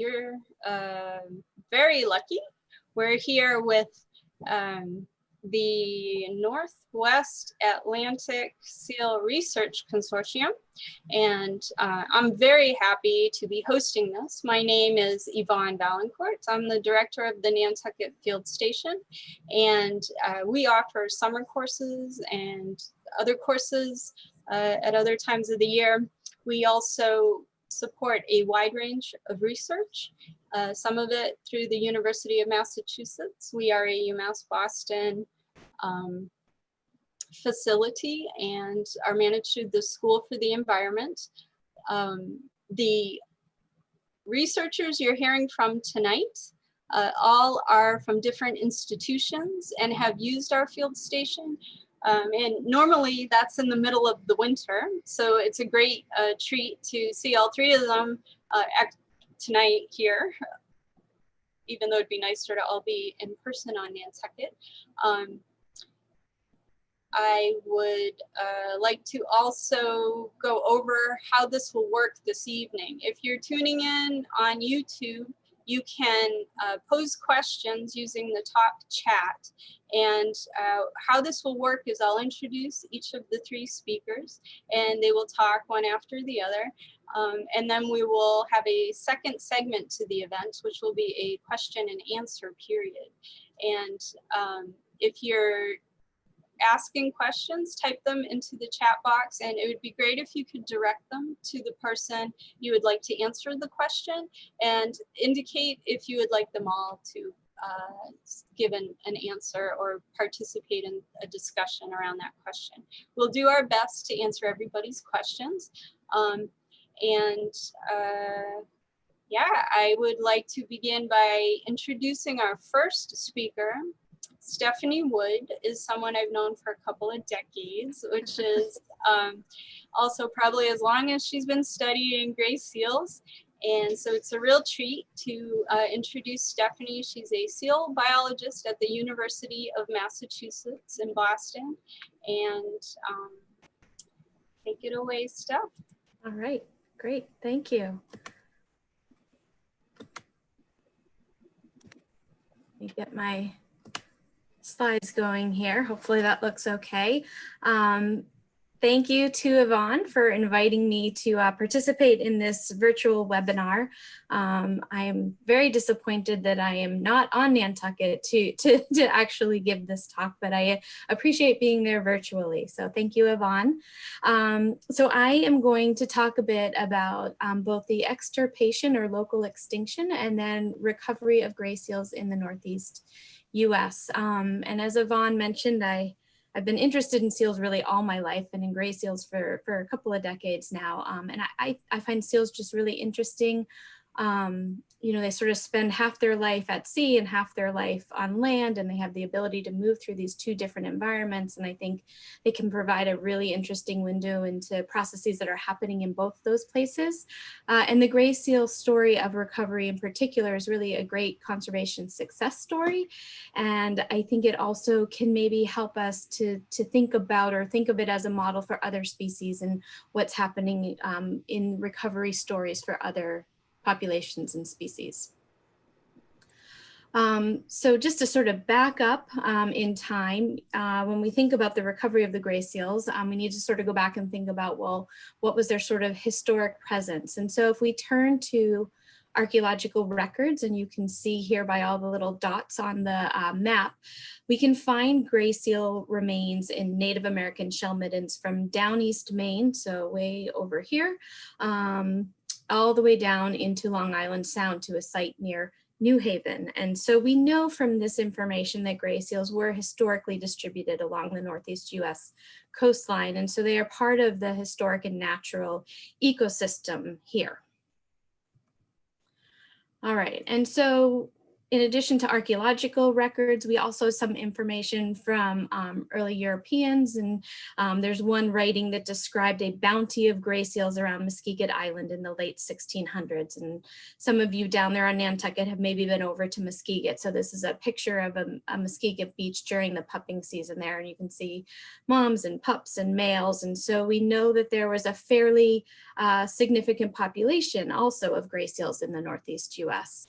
you're uh, very lucky. We're here with um, the Northwest Atlantic Seal Research Consortium, and uh, I'm very happy to be hosting this. My name is Yvonne Valancourt. I'm the director of the Nantucket Field Station, and uh, we offer summer courses and other courses uh, at other times of the year. We also support a wide range of research, uh, some of it through the University of Massachusetts. We are a UMass Boston um, facility and are managed through the School for the Environment. Um, the researchers you're hearing from tonight uh, all are from different institutions and have used our field station um, and normally that's in the middle of the winter. So it's a great uh, treat to see all three of them uh, tonight here, even though it'd be nicer to all be in person on Nantucket. Um, I would uh, like to also go over how this will work this evening. If you're tuning in on YouTube, you can uh, pose questions using the top chat. And uh, how this will work is I'll introduce each of the three speakers and they will talk one after the other. Um, and then we will have a second segment to the event, which will be a question and answer period. And um, if you're asking questions, type them into the chat box and it would be great if you could direct them to the person you would like to answer the question and indicate if you would like them all to uh, give an, an answer or participate in a discussion around that question. We'll do our best to answer everybody's questions. Um, and uh, yeah, I would like to begin by introducing our first speaker, Stephanie Wood is someone I've known for a couple of decades, which is um, also probably as long as she's been studying gray seals. And so it's a real treat to uh, introduce Stephanie. She's a seal biologist at the University of Massachusetts in Boston. And um, take it away, Steph. All right, great, thank you. Let me get my slides going here. Hopefully that looks okay. Um, Thank you to Yvonne for inviting me to uh, participate in this virtual webinar. Um, I am very disappointed that I am not on Nantucket to, to, to actually give this talk, but I appreciate being there virtually. So thank you, Yvonne. Um, so I am going to talk a bit about um, both the extirpation or local extinction and then recovery of gray seals in the Northeast US. Um, and as Yvonne mentioned, I, I've been interested in seals really all my life and in gray seals for, for a couple of decades now. Um, and I, I find seals just really interesting um, you know, they sort of spend half their life at sea and half their life on land, and they have the ability to move through these two different environments. And I think they can provide a really interesting window into processes that are happening in both those places. Uh, and the gray seal story of recovery in particular is really a great conservation success story. And I think it also can maybe help us to, to think about or think of it as a model for other species and what's happening um, in recovery stories for other populations and species. Um, so just to sort of back up um, in time, uh, when we think about the recovery of the gray seals, um, we need to sort of go back and think about, well, what was their sort of historic presence? And so if we turn to archaeological records, and you can see here by all the little dots on the uh, map, we can find gray seal remains in Native American shell middens from down East Maine, so way over here, um, all the way down into Long Island Sound to a site near New Haven. And so we know from this information that gray seals were historically distributed along the Northeast US coastline. And so they are part of the historic and natural ecosystem here. All right, and so in addition to archaeological records, we also have some information from um, early Europeans. And um, there's one writing that described a bounty of gray seals around Muskeget Island in the late 1600s. And some of you down there on Nantucket have maybe been over to Muskeget. So this is a picture of a, a Muskeget beach during the pupping season there. And you can see moms and pups and males. And so we know that there was a fairly uh, significant population also of gray seals in the Northeast US.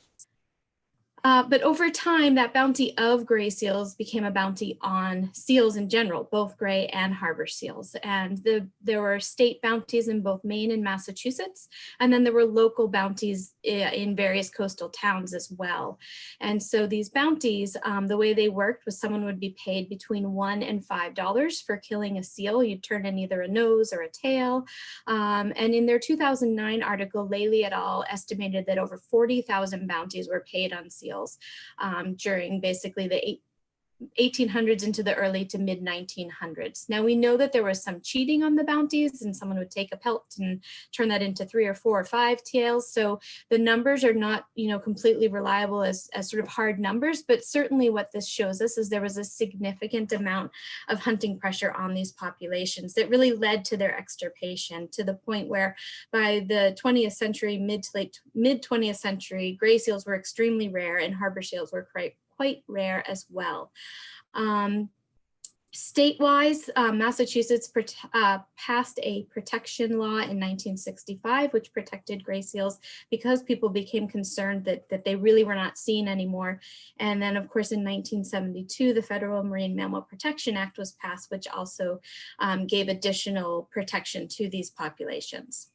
Uh, but over time, that bounty of gray seals became a bounty on seals in general, both gray and harbor seals. And the, there were state bounties in both Maine and Massachusetts. And then there were local bounties in various coastal towns as well. And so these bounties, um, the way they worked was someone would be paid between one and five dollars for killing a seal. You'd turn in either a nose or a tail. Um, and in their 2009 article, Lelli et al. estimated that over 40,000 bounties were paid on seals um, during basically the eight, 1800s into the early to mid 1900s. Now we know that there was some cheating on the bounties and someone would take a pelt and turn that into three or four or five tails. So the numbers are not, you know, completely reliable as, as sort of hard numbers, but certainly what this shows us is there was a significant amount of hunting pressure on these populations that really led to their extirpation to the point where by the 20th century, mid to late mid 20th century, gray seals were extremely rare and harbor seals were quite quite rare as well. Um, State-wise, uh, Massachusetts uh, passed a protection law in 1965, which protected gray seals because people became concerned that, that they really were not seen anymore. And then, of course, in 1972, the Federal Marine Mammal Protection Act was passed, which also um, gave additional protection to these populations.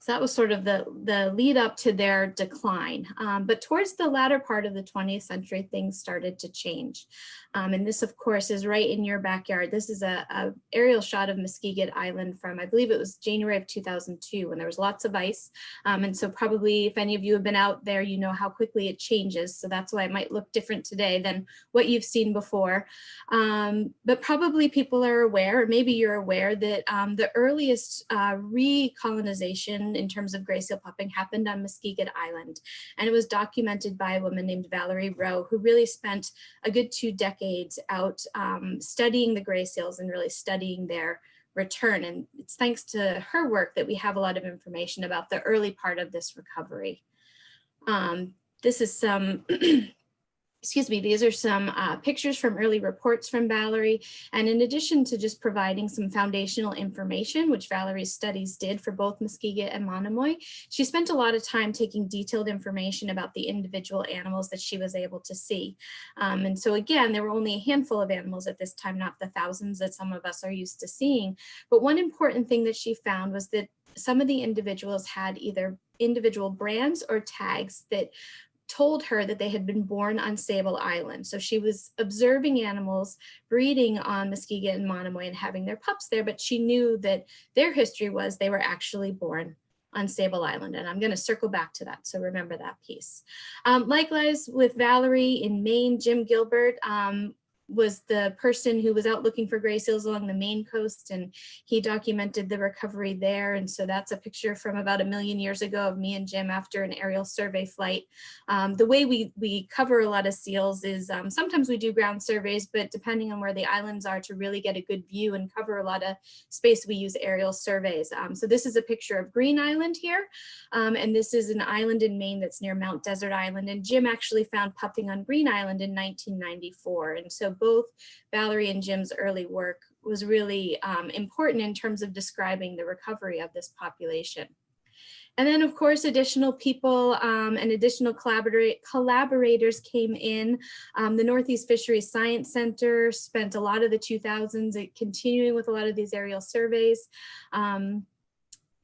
So that was sort of the, the lead up to their decline. Um, but towards the latter part of the 20th century, things started to change. Um, and this, of course, is right in your backyard. This is a, a, aerial shot of Muskeget Island from, I believe it was January of 2002, when there was lots of ice. Um, and so probably if any of you have been out there, you know how quickly it changes. So that's why it might look different today than what you've seen before. Um, but probably people are aware, or maybe you're aware that um, the earliest uh, recolonization in terms of gray seal pupping happened on Muskeget Island. And it was documented by a woman named Valerie Rowe, who really spent a good two decades out um, studying the gray seals and really studying their return. And it's thanks to her work that we have a lot of information about the early part of this recovery. Um, this is some excuse me, these are some uh, pictures from early reports from Valerie. And in addition to just providing some foundational information, which Valerie's studies did for both Muskeget and Monomoy, she spent a lot of time taking detailed information about the individual animals that she was able to see. Um, and so again, there were only a handful of animals at this time, not the thousands that some of us are used to seeing. But one important thing that she found was that some of the individuals had either individual brands or tags that told her that they had been born on Sable Island. So she was observing animals breeding on Muskeget and Monomoy and having their pups there, but she knew that their history was they were actually born on Sable Island. And I'm going to circle back to that. So remember that piece. Um, likewise with Valerie in Maine, Jim Gilbert um, was the person who was out looking for gray seals along the Maine coast and he documented the recovery there. And so that's a picture from about a million years ago of me and Jim after an aerial survey flight. Um, the way we, we cover a lot of seals is um, sometimes we do ground surveys, but depending on where the islands are to really get a good view and cover a lot of space, we use aerial surveys. Um, so this is a picture of Green Island here. Um, and this is an island in Maine that's near Mount Desert Island. And Jim actually found pupping on Green Island in 1994. And so both Valerie and Jim's early work was really um, important in terms of describing the recovery of this population. And then, of course, additional people um, and additional collaborators came in. Um, the Northeast Fisheries Science Center spent a lot of the 2000s continuing with a lot of these aerial surveys. Um,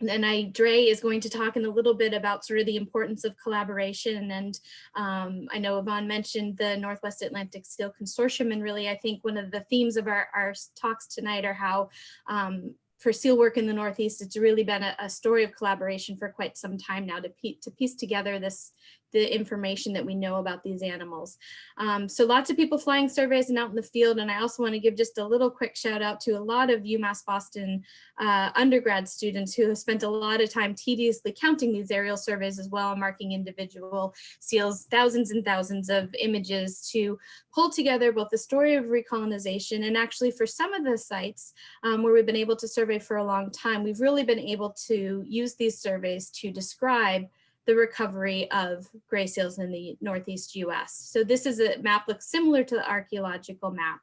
and Andrea is going to talk in a little bit about sort of the importance of collaboration. And um, I know Yvonne mentioned the Northwest Atlantic Seal Consortium. And really, I think one of the themes of our, our talks tonight are how um, for seal work in the Northeast, it's really been a, a, story of collaboration for quite some time now to, to piece together this, the information that we know about these animals. Um, so lots of people flying surveys and out in the field. And I also want to give just a little quick shout out to a lot of UMass Boston uh, undergrad students who have spent a lot of time tediously counting these aerial surveys as well, marking individual seals, thousands and thousands of images to pull together both the story of recolonization and actually for some of the sites um, where we've been able to survey for a long time, we've really been able to use these surveys to describe the recovery of gray seals in the Northeast US. So this is a map looks similar to the archeological map.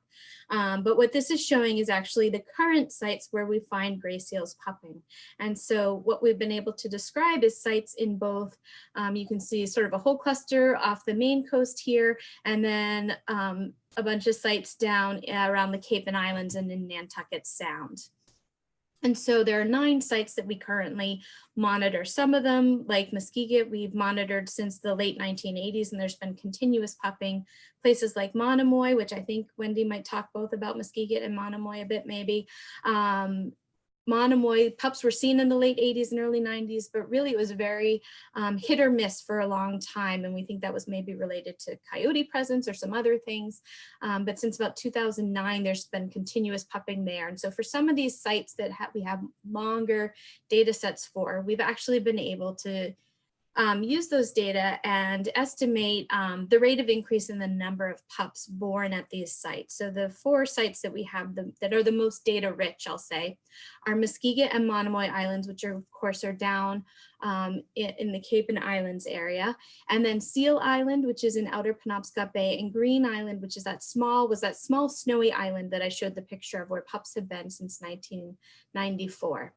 Um, but what this is showing is actually the current sites where we find gray seals pupping. And so what we've been able to describe is sites in both, um, you can see sort of a whole cluster off the Maine coast here, and then um, a bunch of sites down around the Cape and Islands and in Nantucket Sound. And so there are nine sites that we currently monitor. Some of them, like Muskeget, we've monitored since the late 1980s, and there's been continuous pupping. Places like Monomoy, which I think Wendy might talk both about Muskeget and Monomoy a bit maybe, um, Monomoy pups were seen in the late 80s and early 90s, but really it was very um, hit or miss for a long time. And we think that was maybe related to coyote presence or some other things. Um, but since about 2009, there's been continuous pupping there. And so for some of these sites that ha we have longer data sets for, we've actually been able to um, use those data and estimate um, the rate of increase in the number of pups born at these sites. So the four sites that we have the, that are the most data rich, I'll say, are Muskeget and Monomoy Islands, which are, of course are down um, in, in, the Cape and Islands area. And then Seal Island, which is in outer Penobscot Bay and Green Island, which is that small, was that small snowy island that I showed the picture of where pups have been since 1994.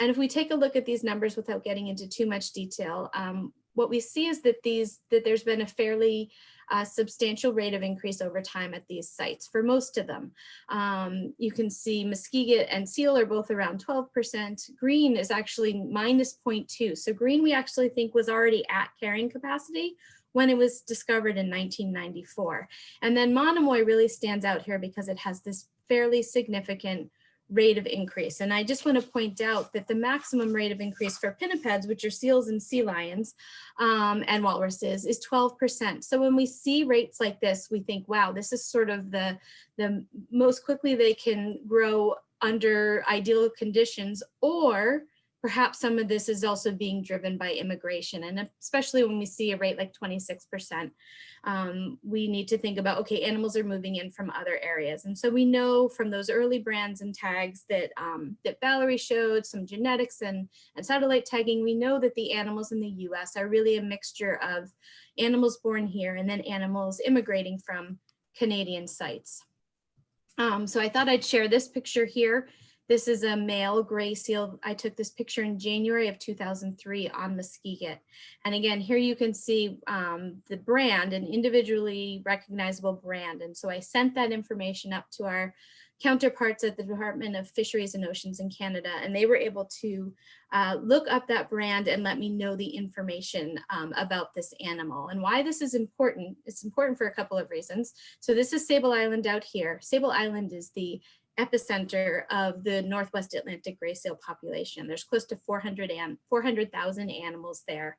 And if we take a look at these numbers without getting into too much detail, um, what we see is that these that there's been a fairly uh, substantial rate of increase over time at these sites for most of them. Um, you can see Muskeget and Seal are both around 12%. Green is actually minus 0.2. So green we actually think was already at carrying capacity when it was discovered in 1994. And then Monomoy really stands out here because it has this fairly significant rate of increase. And I just want to point out that the maximum rate of increase for pinnipeds, which are seals and sea lions um, and walruses, is 12%. So when we see rates like this, we think, wow, this is sort of the, the most quickly they can grow under ideal conditions or perhaps some of this is also being driven by immigration. And especially when we see a rate like 26%, um, we need to think about, okay, animals are moving in from other areas. And so we know from those early brands and tags that, um, that Valerie showed, some genetics and, and satellite tagging, we know that the animals in the US are really a mixture of animals born here and then animals immigrating from Canadian sites. Um, so I thought I'd share this picture here. This is a male gray seal. I took this picture in January of 2003 on Muskeget. And again, here you can see um, the brand, an individually recognizable brand. And so I sent that information up to our counterparts at the Department of Fisheries and Oceans in Canada, and they were able to uh, look up that brand and let me know the information um, about this animal and why this is important. It's important for a couple of reasons. So this is Sable Island out here. Sable Island is the epicenter of the Northwest Atlantic gray seal population. There's close to 400,000 400, animals there.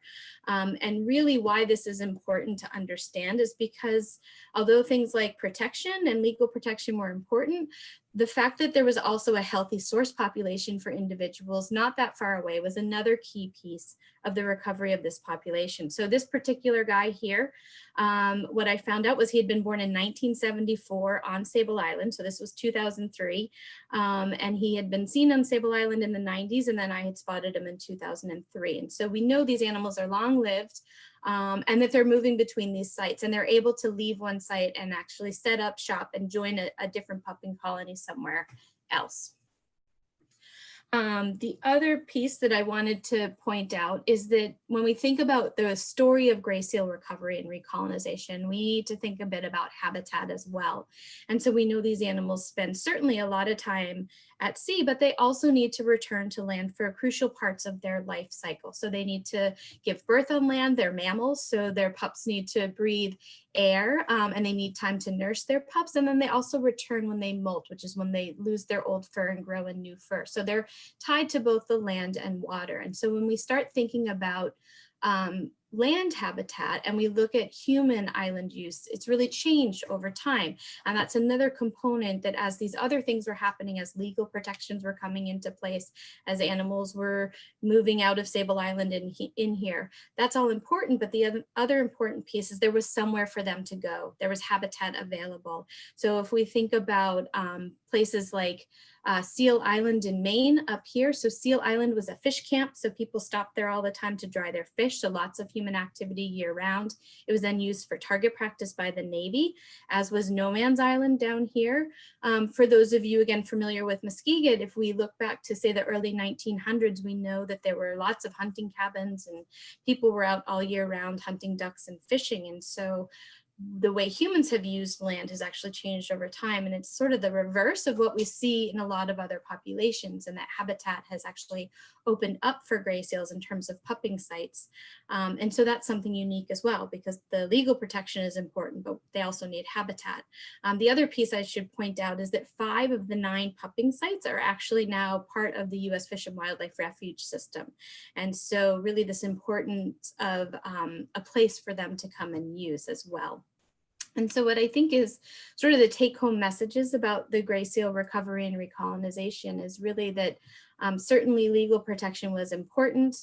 Um, and really why this is important to understand is because although things like protection and legal protection were important, the fact that there was also a healthy source population for individuals not that far away was another key piece of the recovery of this population. So this particular guy here, um, what I found out was he had been born in 1974 on Sable Island. So this was 2003. Um, and he had been seen on Sable Island in the 90s and then I had spotted him in 2003. And so we know these animals are long lived um, and that they're moving between these sites and they're able to leave one site and actually set up shop and join a, a different pupping colony somewhere else. Um, the other piece that I wanted to point out is that when we think about the story of gray seal recovery and recolonization, we need to think a bit about habitat as well. And so we know these animals spend certainly a lot of time at sea, but they also need to return to land for crucial parts of their life cycle. So they need to give birth on land, they're mammals, so their pups need to breathe air um, and they need time to nurse their pups. And then they also return when they molt, which is when they lose their old fur and grow a new fur. So they're tied to both the land and water. And so when we start thinking about um, land habitat and we look at human island use, it's really changed over time. And that's another component that as these other things were happening, as legal protections were coming into place, as animals were moving out of Sable Island in, in here, that's all important. But the other important piece is there was somewhere for them to go. There was habitat available. So if we think about um, places like uh, Seal Island in Maine up here. So Seal Island was a fish camp. So people stopped there all the time to dry their fish. So lots of human activity year round. It was then used for target practice by the Navy, as was No Man's Island down here. Um, for those of you again familiar with Muskeget, if we look back to say the early 1900s, we know that there were lots of hunting cabins and people were out all year round hunting ducks and fishing. And so the way humans have used land has actually changed over time. And it's sort of the reverse of what we see in a lot of other populations and that habitat has actually opened up for gray seals in terms of pupping sites. Um, and so that's something unique as well because the legal protection is important, but they also need habitat. Um, the other piece I should point out is that five of the nine pupping sites are actually now part of the US Fish and Wildlife Refuge System. And so really this importance of um, a place for them to come and use as well. And so what I think is sort of the take home messages about the gray seal recovery and recolonization is really that um, certainly legal protection was important.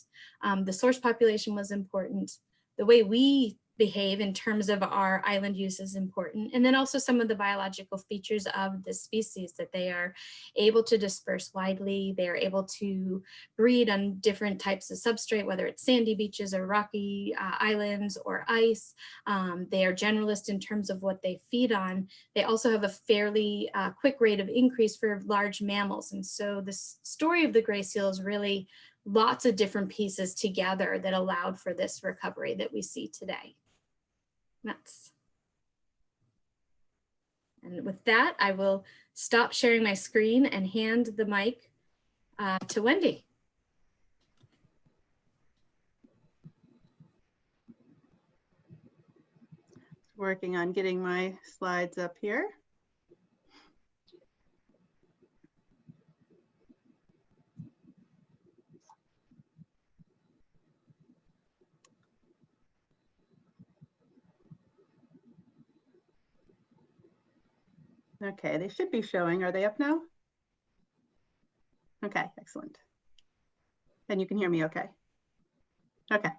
Um, the source population was important. The way we behave in terms of our island use is important. And then also some of the biological features of the species that they are able to disperse widely. They are able to breed on different types of substrate, whether it's sandy beaches or rocky uh, islands or ice. Um, they are generalist in terms of what they feed on. They also have a fairly uh, quick rate of increase for large mammals. And so the story of the gray seal is really lots of different pieces together that allowed for this recovery that we see today. That's. And with that, I will stop sharing my screen and hand the mic uh, to Wendy. Working on getting my slides up here. Okay, they should be showing. Are they up now? Okay, excellent. And you can hear me okay. Okay,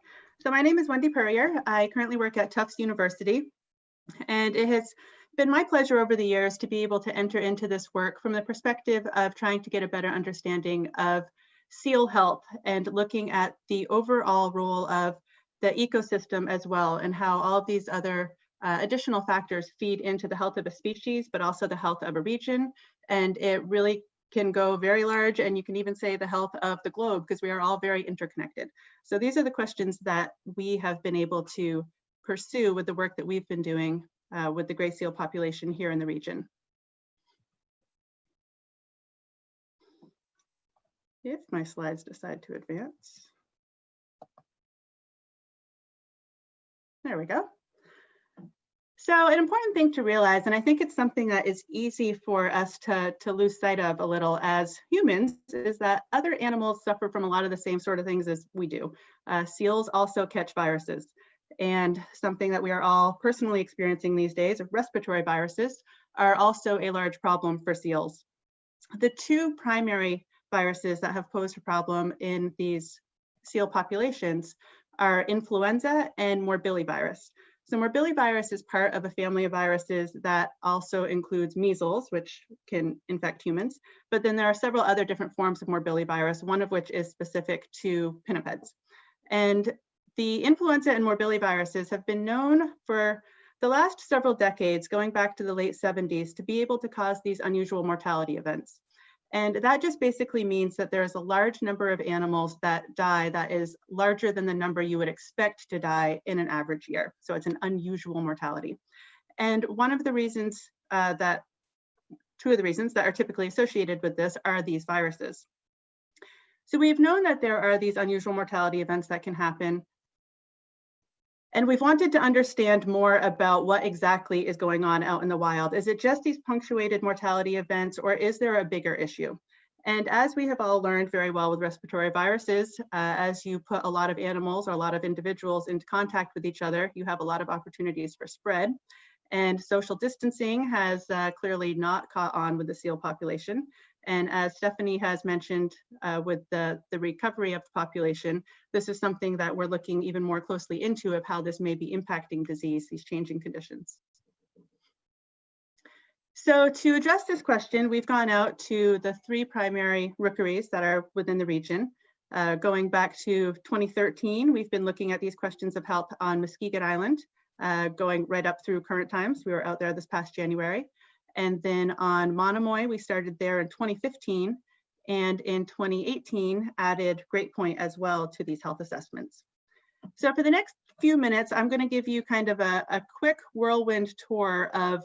so my name is Wendy Puryear. I currently work at Tufts University, and it has been my pleasure over the years to be able to enter into this work from the perspective of trying to get a better understanding of seal health and looking at the overall role of the ecosystem as well and how all of these other uh, additional factors feed into the health of a species, but also the health of a region. And it really can go very large and you can even say the health of the globe because we are all very interconnected. So these are the questions that we have been able to pursue with the work that we've been doing uh, with the gray seal population here in the region. If my slides decide to advance. There we go. So an important thing to realize, and I think it's something that is easy for us to, to lose sight of a little as humans, is that other animals suffer from a lot of the same sort of things as we do. Uh, seals also catch viruses. And something that we are all personally experiencing these days, of respiratory viruses, are also a large problem for seals. The two primary viruses that have posed a problem in these seal populations are influenza and morbillivirus. So morbillivirus is part of a family of viruses that also includes measles, which can infect humans. But then there are several other different forms of morbillivirus, one of which is specific to pinnipeds. And the influenza and morbilliviruses have been known for the last several decades, going back to the late 70s, to be able to cause these unusual mortality events. And that just basically means that there's a large number of animals that die that is larger than the number you would expect to die in an average year. So it's an unusual mortality. And one of the reasons uh, that, two of the reasons that are typically associated with this are these viruses. So we've known that there are these unusual mortality events that can happen and we've wanted to understand more about what exactly is going on out in the wild. Is it just these punctuated mortality events or is there a bigger issue? And as we have all learned very well with respiratory viruses, uh, as you put a lot of animals or a lot of individuals into contact with each other, you have a lot of opportunities for spread. And social distancing has uh, clearly not caught on with the seal population. And as Stephanie has mentioned uh, with the, the recovery of the population, this is something that we're looking even more closely into of how this may be impacting disease, these changing conditions. So to address this question, we've gone out to the three primary rookeries that are within the region. Uh, going back to 2013, we've been looking at these questions of health on Muskeget Island, uh, going right up through current times. We were out there this past January. And then on Monomoy, we started there in 2015 and in 2018 added Great Point as well to these health assessments. So for the next few minutes, I'm going to give you kind of a, a quick whirlwind tour of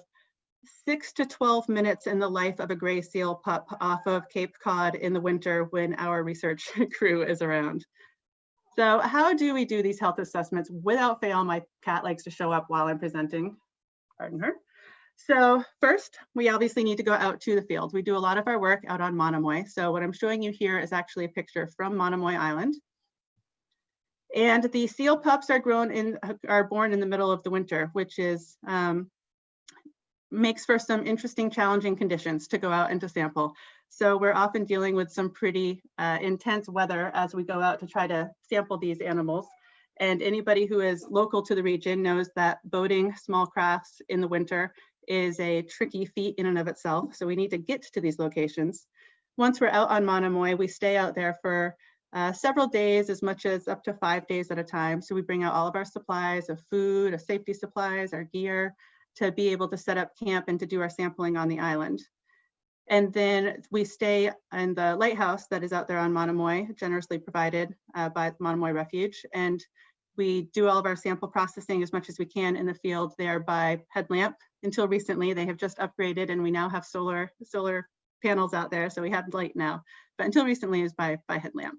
six to 12 minutes in the life of a gray seal pup off of Cape Cod in the winter when our research crew is around. So how do we do these health assessments? Without fail, my cat likes to show up while I'm presenting. Pardon her. So first, we obviously need to go out to the field. We do a lot of our work out on Monomoy. So what I'm showing you here is actually a picture from Monomoy Island. And the seal pups are grown in, are born in the middle of the winter, which is um, makes for some interesting, challenging conditions to go out and to sample. So we're often dealing with some pretty uh, intense weather as we go out to try to sample these animals. And anybody who is local to the region knows that boating small crafts in the winter is a tricky feat in and of itself. So we need to get to these locations. Once we're out on Mauna Monomoy, we stay out there for uh, several days, as much as up to five days at a time. So we bring out all of our supplies of food, of safety supplies, our gear, to be able to set up camp and to do our sampling on the island. And then we stay in the lighthouse that is out there on Monomoy, generously provided uh, by Monomoy Refuge. And we do all of our sample processing as much as we can in the field there by headlamp. Until recently, they have just upgraded and we now have solar solar panels out there, so we have light now. But until recently, is by by headlamp.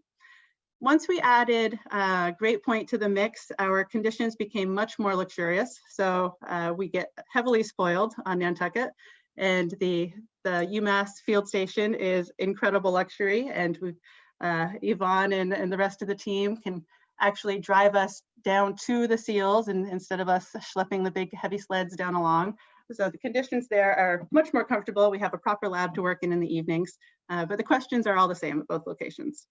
Once we added uh, Great Point to the mix, our conditions became much more luxurious. So uh, we get heavily spoiled on Nantucket and the, the UMass field station is incredible luxury. And we, uh, Yvonne and, and the rest of the team can actually drive us down to the seals and instead of us schlepping the big heavy sleds down along. So the conditions there are much more comfortable. We have a proper lab to work in in the evenings, uh, but the questions are all the same at both locations.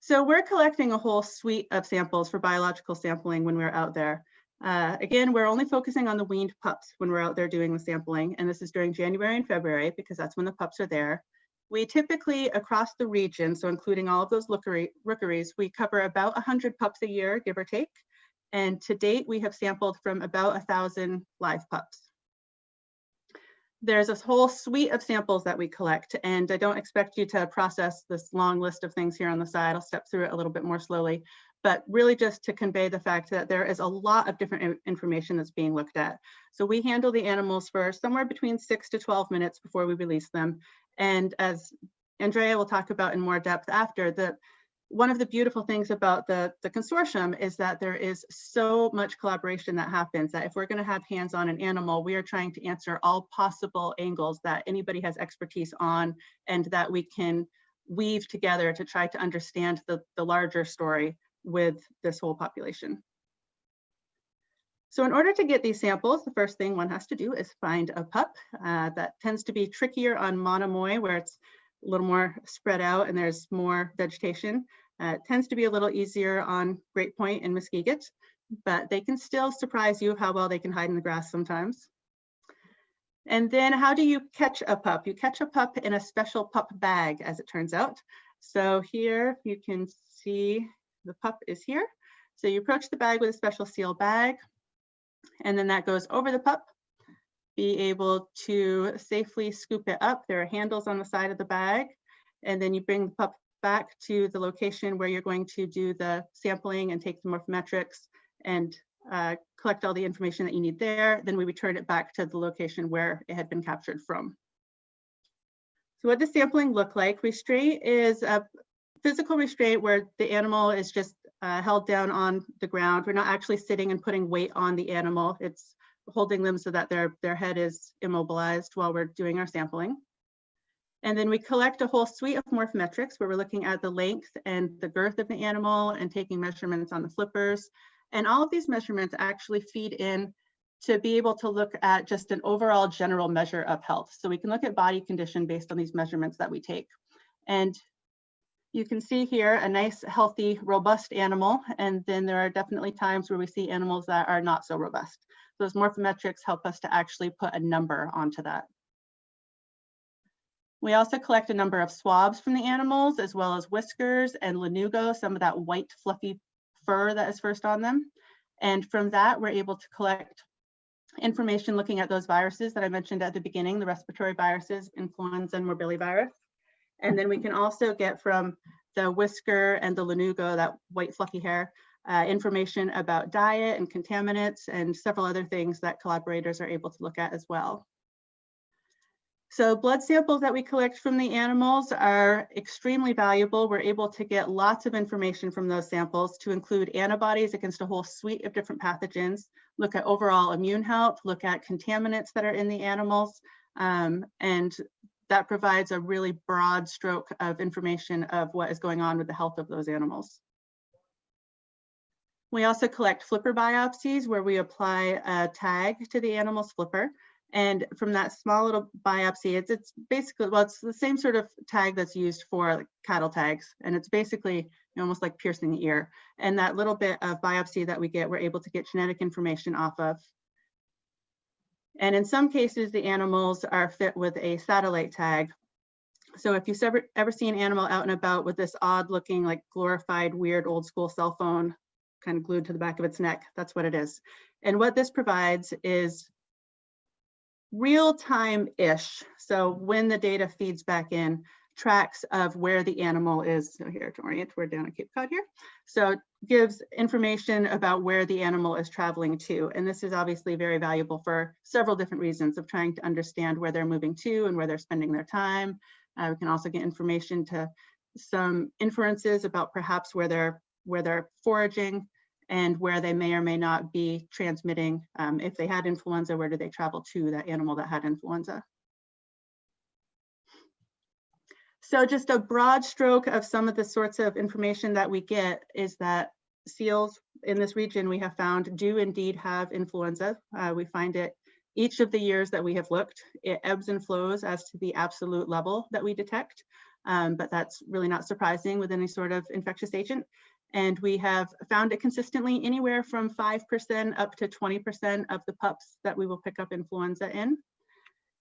So we're collecting a whole suite of samples for biological sampling when we're out there. Uh, again, we're only focusing on the weaned pups when we're out there doing the sampling, and this is during January and February because that's when the pups are there. We typically, across the region, so including all of those rookeries, we cover about 100 pups a year, give or take. And to date, we have sampled from about 1,000 live pups there's this whole suite of samples that we collect and I don't expect you to process this long list of things here on the side. I'll step through it a little bit more slowly, but really just to convey the fact that there is a lot of different information that's being looked at. So we handle the animals for somewhere between six to 12 minutes before we release them. And as Andrea will talk about in more depth after, the one of the beautiful things about the, the consortium is that there is so much collaboration that happens that if we're going to have hands on an animal, we are trying to answer all possible angles that anybody has expertise on and that we can weave together to try to understand the, the larger story with this whole population. So in order to get these samples, the first thing one has to do is find a pup. Uh, that tends to be trickier on Monomoy where it's a little more spread out and there's more vegetation. Uh, it tends to be a little easier on Great Point and Muskeget, but they can still surprise you how well they can hide in the grass sometimes. And then how do you catch a pup? You catch a pup in a special pup bag, as it turns out. So here you can see the pup is here. So you approach the bag with a special seal bag, and then that goes over the pup be able to safely scoop it up. There are handles on the side of the bag, and then you bring the pup back to the location where you're going to do the sampling and take the morphometrics and uh, collect all the information that you need there. Then we return it back to the location where it had been captured from. So what does sampling look like? Restraint is a physical restraint where the animal is just uh, held down on the ground. We're not actually sitting and putting weight on the animal. It's holding them so that their, their head is immobilized while we're doing our sampling. And then we collect a whole suite of morphometrics where we're looking at the length and the girth of the animal and taking measurements on the flippers. And all of these measurements actually feed in to be able to look at just an overall general measure of health. So we can look at body condition based on these measurements that we take. And you can see here a nice, healthy, robust animal. And then there are definitely times where we see animals that are not so robust. Those morphometrics help us to actually put a number onto that. We also collect a number of swabs from the animals, as well as whiskers and lanugo, some of that white fluffy fur that is first on them. And from that, we're able to collect information looking at those viruses that I mentioned at the beginning, the respiratory viruses, influenza and morbillivirus. And then we can also get from the whisker and the lanugo, that white fluffy hair, uh, information about diet and contaminants and several other things that collaborators are able to look at as well. So blood samples that we collect from the animals are extremely valuable. We're able to get lots of information from those samples to include antibodies against a whole suite of different pathogens, look at overall immune health, look at contaminants that are in the animals, um, and that provides a really broad stroke of information of what is going on with the health of those animals. We also collect flipper biopsies where we apply a tag to the animal's flipper and from that small little biopsy, it's, it's basically, well, it's the same sort of tag that's used for cattle tags. And it's basically almost like piercing the ear. And that little bit of biopsy that we get, we're able to get genetic information off of. And in some cases, the animals are fit with a satellite tag. So if you've ever, ever see an animal out and about with this odd looking, like glorified, weird old school cell phone kind of glued to the back of its neck, that's what it is. And what this provides is real time-ish. So when the data feeds back in, tracks of where the animal is. So here to orient, we're down at Cape Cod here. So gives information about where the animal is traveling to. And this is obviously very valuable for several different reasons of trying to understand where they're moving to and where they're spending their time. Uh, we can also get information to some inferences about perhaps where they're where they're foraging and where they may or may not be transmitting. Um, if they had influenza, where did they travel to that animal that had influenza? So just a broad stroke of some of the sorts of information that we get is that seals in this region we have found do indeed have influenza. Uh, we find it each of the years that we have looked. It ebbs and flows as to the absolute level that we detect, um, but that's really not surprising with any sort of infectious agent. And we have found it consistently anywhere from 5% up to 20% of the pups that we will pick up influenza in.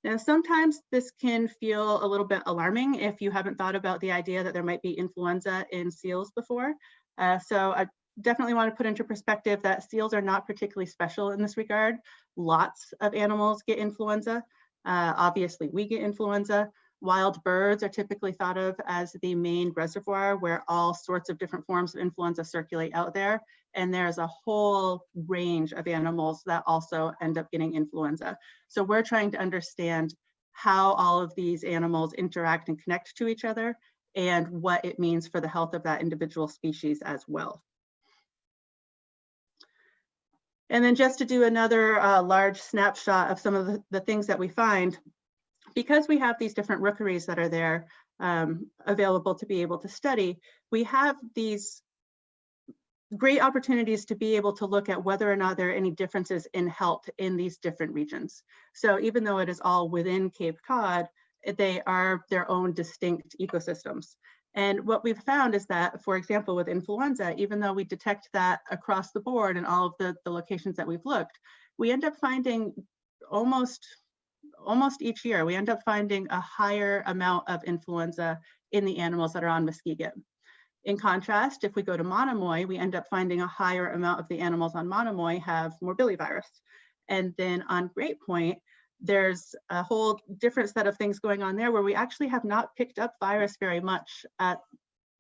Now, sometimes this can feel a little bit alarming if you haven't thought about the idea that there might be influenza in seals before. Uh, so I definitely want to put into perspective that seals are not particularly special in this regard. Lots of animals get influenza. Uh, obviously, we get influenza. Wild birds are typically thought of as the main reservoir where all sorts of different forms of influenza circulate out there. And there's a whole range of animals that also end up getting influenza. So we're trying to understand how all of these animals interact and connect to each other and what it means for the health of that individual species as well. And then just to do another uh, large snapshot of some of the, the things that we find, because we have these different rookeries that are there um, available to be able to study, we have these great opportunities to be able to look at whether or not there are any differences in health in these different regions. So even though it is all within Cape Cod, they are their own distinct ecosystems. And what we've found is that, for example, with influenza, even though we detect that across the board in all of the, the locations that we've looked, we end up finding almost almost each year, we end up finding a higher amount of influenza in the animals that are on Muskeget. In contrast, if we go to Monomoy, we end up finding a higher amount of the animals on Monomoy have morbillivirus. And then on Great Point, there's a whole different set of things going on there where we actually have not picked up virus very much at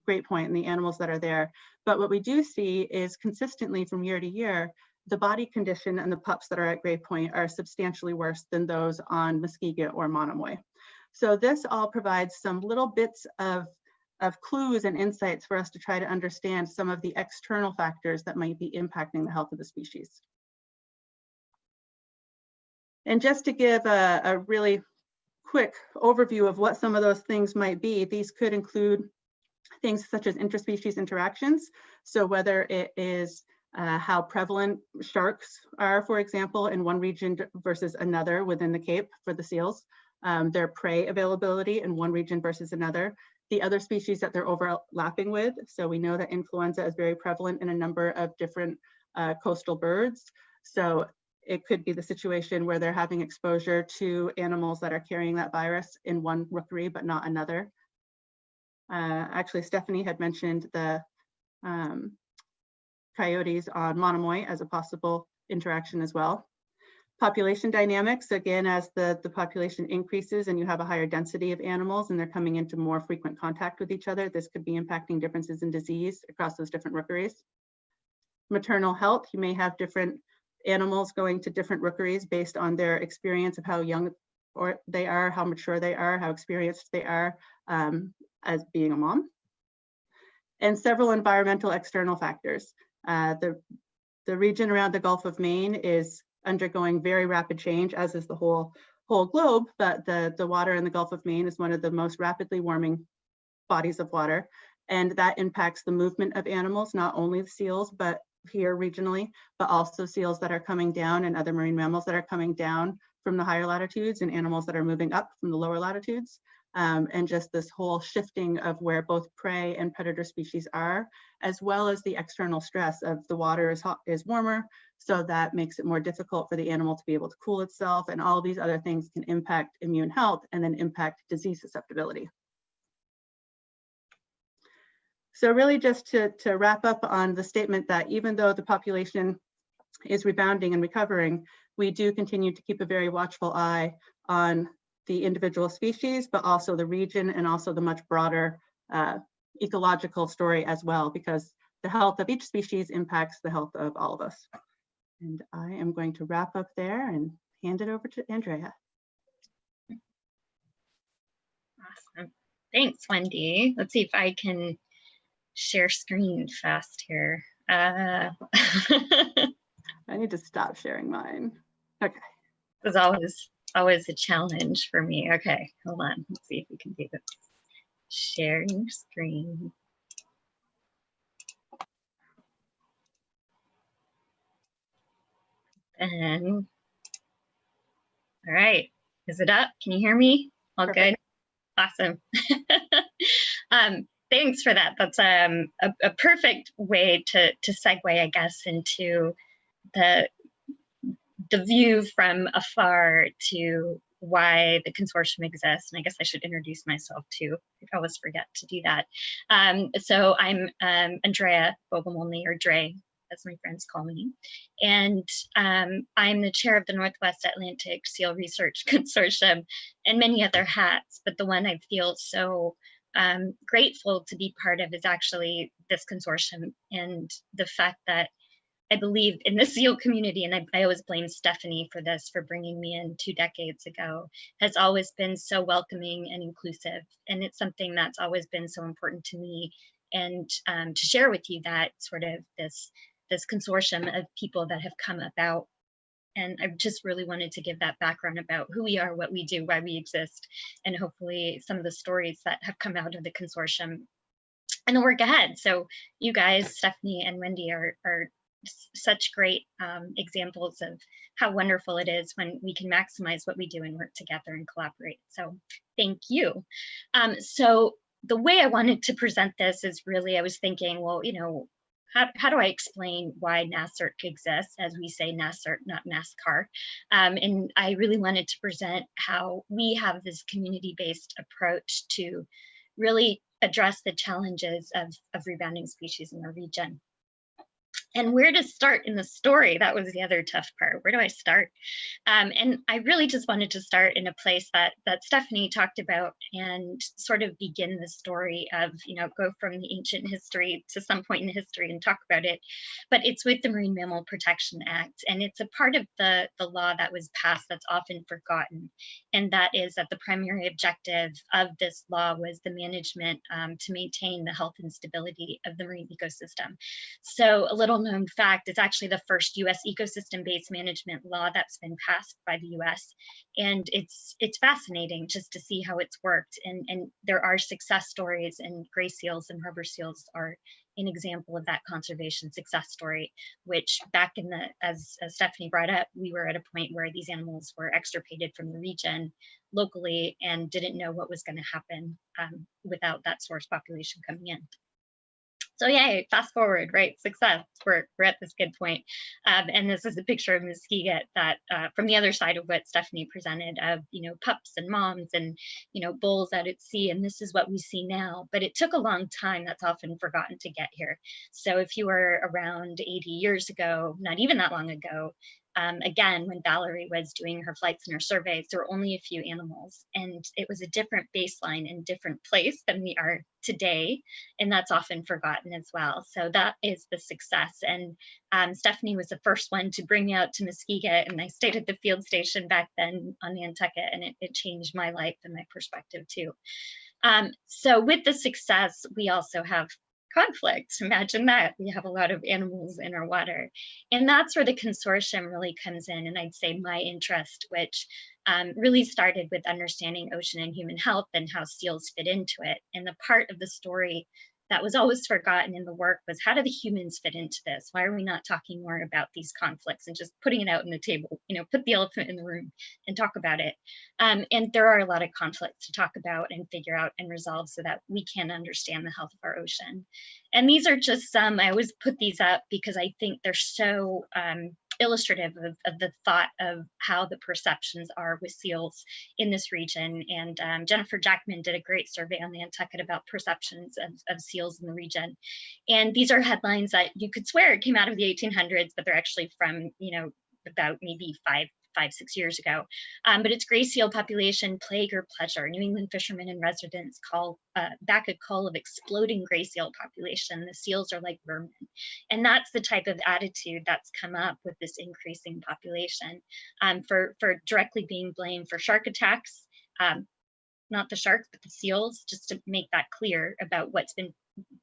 Great Point and the animals that are there. But what we do see is consistently from year to year, the body condition and the pups that are at Great Point are substantially worse than those on Muskeget or Monomoy. So this all provides some little bits of, of clues and insights for us to try to understand some of the external factors that might be impacting the health of the species. And just to give a, a really quick overview of what some of those things might be, these could include things such as interspecies interactions. So whether it is uh, how prevalent sharks are, for example, in one region versus another within the Cape for the seals, um, their prey availability in one region versus another, the other species that they're overlapping with. So we know that influenza is very prevalent in a number of different uh, coastal birds. So it could be the situation where they're having exposure to animals that are carrying that virus in one rookery, but not another. Uh, actually, Stephanie had mentioned the um, coyotes on Monomoy as a possible interaction as well. Population dynamics, again, as the, the population increases and you have a higher density of animals and they're coming into more frequent contact with each other, this could be impacting differences in disease across those different rookeries. Maternal health, you may have different animals going to different rookeries based on their experience of how young or they are, how mature they are, how experienced they are um, as being a mom. And several environmental external factors. Uh, the, the region around the Gulf of Maine is undergoing very rapid change, as is the whole, whole globe, but the, the water in the Gulf of Maine is one of the most rapidly warming bodies of water. And that impacts the movement of animals, not only the seals, but here regionally, but also seals that are coming down and other marine mammals that are coming down from the higher latitudes and animals that are moving up from the lower latitudes. Um, and just this whole shifting of where both prey and predator species are, as well as the external stress of the water is hot, is warmer, so that makes it more difficult for the animal to be able to cool itself, and all these other things can impact immune health and then impact disease susceptibility. So really just to, to wrap up on the statement that even though the population is rebounding and recovering, we do continue to keep a very watchful eye on the individual species, but also the region and also the much broader uh, ecological story as well, because the health of each species impacts the health of all of us. And I am going to wrap up there and hand it over to Andrea. Awesome. Thanks, Wendy. Let's see if I can share screen fast here. Uh, I need to stop sharing mine. Okay. As always always a challenge for me. Okay, hold on. Let's see if we can do this. Sharing screen. And all right, is it up? Can you hear me? All Perfect. good? Awesome. um, thanks for that. That's um, a, a perfect way to, to segue, I guess, into the the view from afar to why the consortium exists. And I guess I should introduce myself too. I always forget to do that. Um, so I'm um, Andrea Bogomolny, or Dre, as my friends call me. And um, I'm the chair of the Northwest Atlantic Seal Research Consortium and many other hats, but the one I feel so um, grateful to be part of is actually this consortium and the fact that I believe in the SEAL community, and I, I, always blame Stephanie for this, for bringing me in two decades ago, has always been so welcoming and inclusive. And it's something that's always been so important to me. And um, to share with you that sort of this, this consortium of people that have come about. And I just really wanted to give that background about who we are, what we do, why we exist, and hopefully some of the stories that have come out of the consortium and the work ahead. So you guys, Stephanie and Wendy are, are such great um, examples of how wonderful it is when we can maximize what we do and work together and collaborate. So thank you. Um, so the way I wanted to present this is really, I was thinking, well, you know, how, how do I explain why NASCERT exists? As we say NASCERT, not NASCAR. Um, and I really wanted to present how we have this community-based approach to really address the challenges of, of rebounding species in our region and where to start in the story. That was the other tough part. Where do i start? Um, and i really just wanted to start in a place that that stephanie talked about and sort of begin the story of you know go from the ancient history to some point in history and talk about it. But it's with the marine mammal protection act and it's a part of the the law that was passed that's often forgotten and that is that the primary objective of this law was the management um, to maintain the health and stability of the marine ecosystem. So a little known fact, it's actually the first US ecosystem-based management law that's been passed by the US. And it's it's fascinating just to see how it's worked. And, and there are success stories and gray seals and harbor seals are an example of that conservation success story, which back in the, as, as Stephanie brought up, we were at a point where these animals were extirpated from the region locally and didn't know what was going to happen um, without that source population coming in. So yay, fast forward, right? Success. We're, we're at this good point. Um, and this is a picture of Muskeget that uh, from the other side of what Stephanie presented of, you know, pups and moms and, you know, bulls out at sea. And this is what we see now. But it took a long time. That's often forgotten to get here. So if you were around 80 years ago, not even that long ago, um, again, when Valerie was doing her flights and her surveys, there were only a few animals and it was a different baseline and different place than we are today. And that's often forgotten as well. So that is the success. And um, Stephanie was the first one to bring me out to Muskeget and I stayed at the field station back then on Nantucket and it, it changed my life and my perspective too. Um, so with the success, we also have conflict. Imagine that. We have a lot of animals in our water. And that's where the consortium really comes in. And I'd say my interest, which um, really started with understanding ocean and human health and how seals fit into it. And the part of the story that was always forgotten in the work was how do the humans fit into this? Why are we not talking more about these conflicts and just putting it out on the table, you know, put the elephant in the room and talk about it. Um, and there are a lot of conflicts to talk about and figure out and resolve so that we can understand the health of our ocean. And these are just some, I always put these up because I think they're so um, illustrative of, of, the thought of how the perceptions are with seals in this region. And um, Jennifer Jackman did a great survey on the Nantucket about perceptions of, of, seals in the region. And these are headlines that you could swear it came out of the 1800s, but they're actually from, you know, about maybe five five, six years ago. Um, but it's gray seal population, plague or pleasure. New England fishermen and residents call uh, back a call of exploding gray seal population. The seals are like vermin. And that's the type of attitude that's come up with this increasing population um, for, for directly being blamed for shark attacks. Um, not the sharks, but the seals, just to make that clear about what's been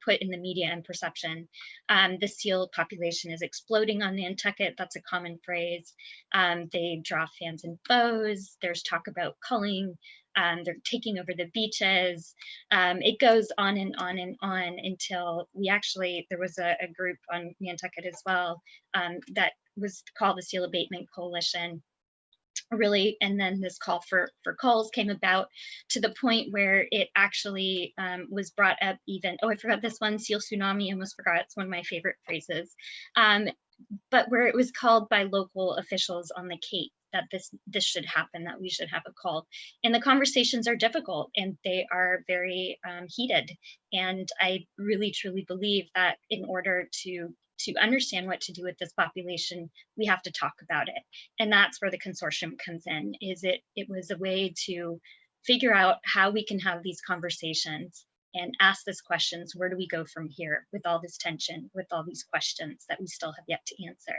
put in the media and perception. Um, the seal population is exploding on Nantucket. That's a common phrase. Um, they draw fans and foes. There's talk about culling. Um, they're taking over the beaches. Um, it goes on and on and on until we actually, there was a, a group on Nantucket as well um, that was called the Seal Abatement Coalition really and then this call for for calls came about to the point where it actually um, was brought up even oh i forgot this one seal tsunami almost forgot it's one of my favorite phrases um, but where it was called by local officials on the cape that this this should happen that we should have a call and the conversations are difficult and they are very um, heated and i really truly believe that in order to to understand what to do with this population, we have to talk about it. And that's where the consortium comes in, is it, it was a way to figure out how we can have these conversations and ask these questions, where do we go from here with all this tension, with all these questions that we still have yet to answer.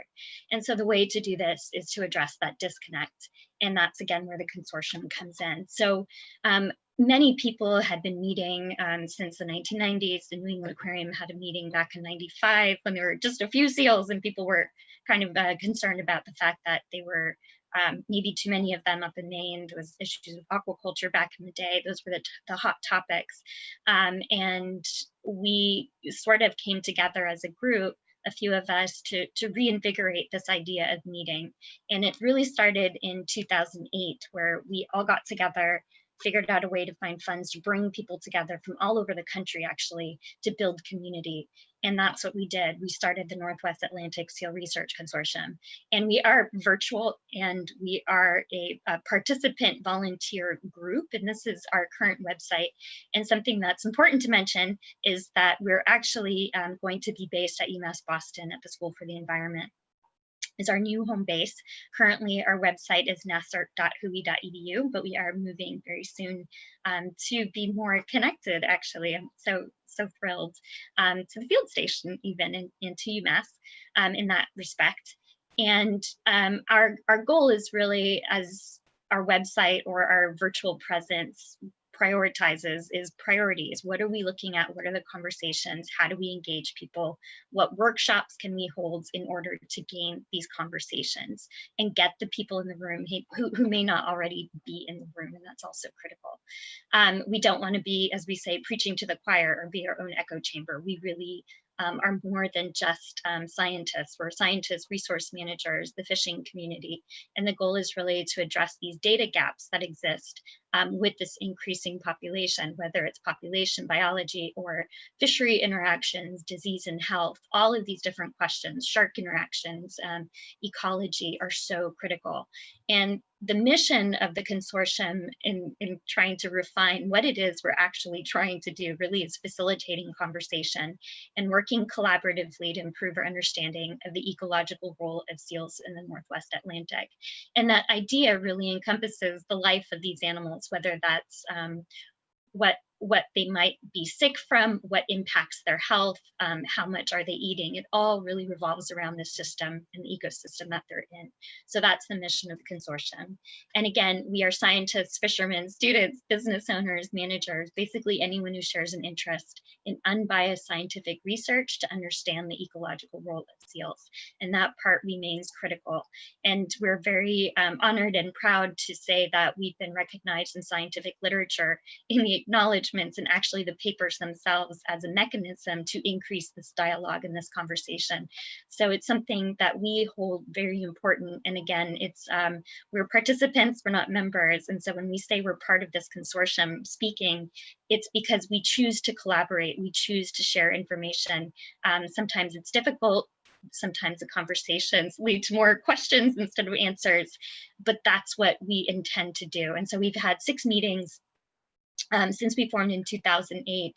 And so the way to do this is to address that disconnect. And that's again where the consortium comes in. So um, many people had been meeting um, since the 1990s. The New England Aquarium had a meeting back in 95 when there were just a few seals and people were kind of uh, concerned about the fact that they were um, maybe too many of them up in Maine. There was issues with aquaculture back in the day. Those were the, the hot topics. Um, and we sort of came together as a group a few of us to, to reinvigorate this idea of meeting. And it really started in 2008, where we all got together figured out a way to find funds to bring people together from all over the country actually to build community. And that's what we did. We started the Northwest Atlantic Seal Research Consortium. And we are virtual and we are a, a participant volunteer group. And this is our current website. And something that's important to mention is that we're actually um, going to be based at UMass Boston at the School for the Environment is our new home base. Currently, our website is nasrc.whoi.edu, but we are moving very soon um, to be more connected, actually. I'm so, so thrilled um, to the field station even and, and to UMass um, in that respect. And um, our, our goal is really as our website or our virtual presence prioritizes is priorities. What are we looking at? What are the conversations? How do we engage people? What workshops can we hold in order to gain these conversations and get the people in the room who, who may not already be in the room, and that's also critical. Um, we don't want to be, as we say, preaching to the choir or be our own echo chamber. We really um, are more than just um, scientists. We're scientists, resource managers, the fishing community. And the goal is really to address these data gaps that exist um, with this increasing population, whether it's population biology or fishery interactions, disease and health, all of these different questions, shark interactions, um, ecology are so critical. And the mission of the consortium in, in trying to refine what it is we're actually trying to do really is facilitating conversation and working collaboratively to improve our understanding of the ecological role of seals in the Northwest Atlantic. And that idea really encompasses the life of these animals, whether that's um, what what they might be sick from, what impacts their health, um, how much are they eating. It all really revolves around the system and the ecosystem that they're in. So that's the mission of the consortium. And again, we are scientists, fishermen, students, business owners, managers, basically anyone who shares an interest in unbiased scientific research to understand the ecological role of seals. And that part remains critical. And we're very um, honored and proud to say that we've been recognized in scientific literature in the acknowledgement and actually the papers themselves as a mechanism to increase this dialogue and this conversation. So it's something that we hold very important. And again, it's um, we're participants, we're not members. And so when we say we're part of this consortium speaking, it's because we choose to collaborate, we choose to share information. Um, sometimes it's difficult, sometimes the conversations lead to more questions instead of answers, but that's what we intend to do. And so we've had six meetings um, since we formed in 2008.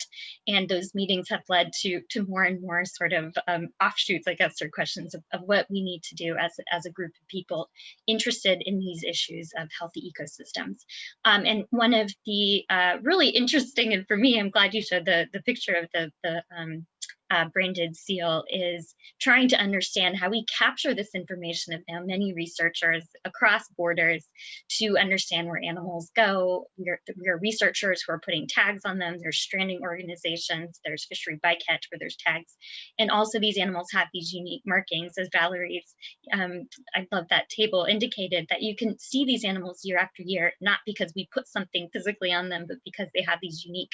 And those meetings have led to, to more and more sort of um, offshoots, I guess, or questions of, of what we need to do as, as a group of people interested in these issues of healthy ecosystems. Um, and one of the uh, really interesting, and for me, I'm glad you showed the, the picture of the, the um, uh, branded seal is trying to understand how we capture this information of now many researchers across borders to understand where animals go. We're, researchers who are putting tags on them. There's stranding organizations, there's fishery bycatch where there's tags. And also these animals have these unique markings as Valerie's, um, I love that table, indicated that you can see these animals year after year, not because we put something physically on them, but because they have these unique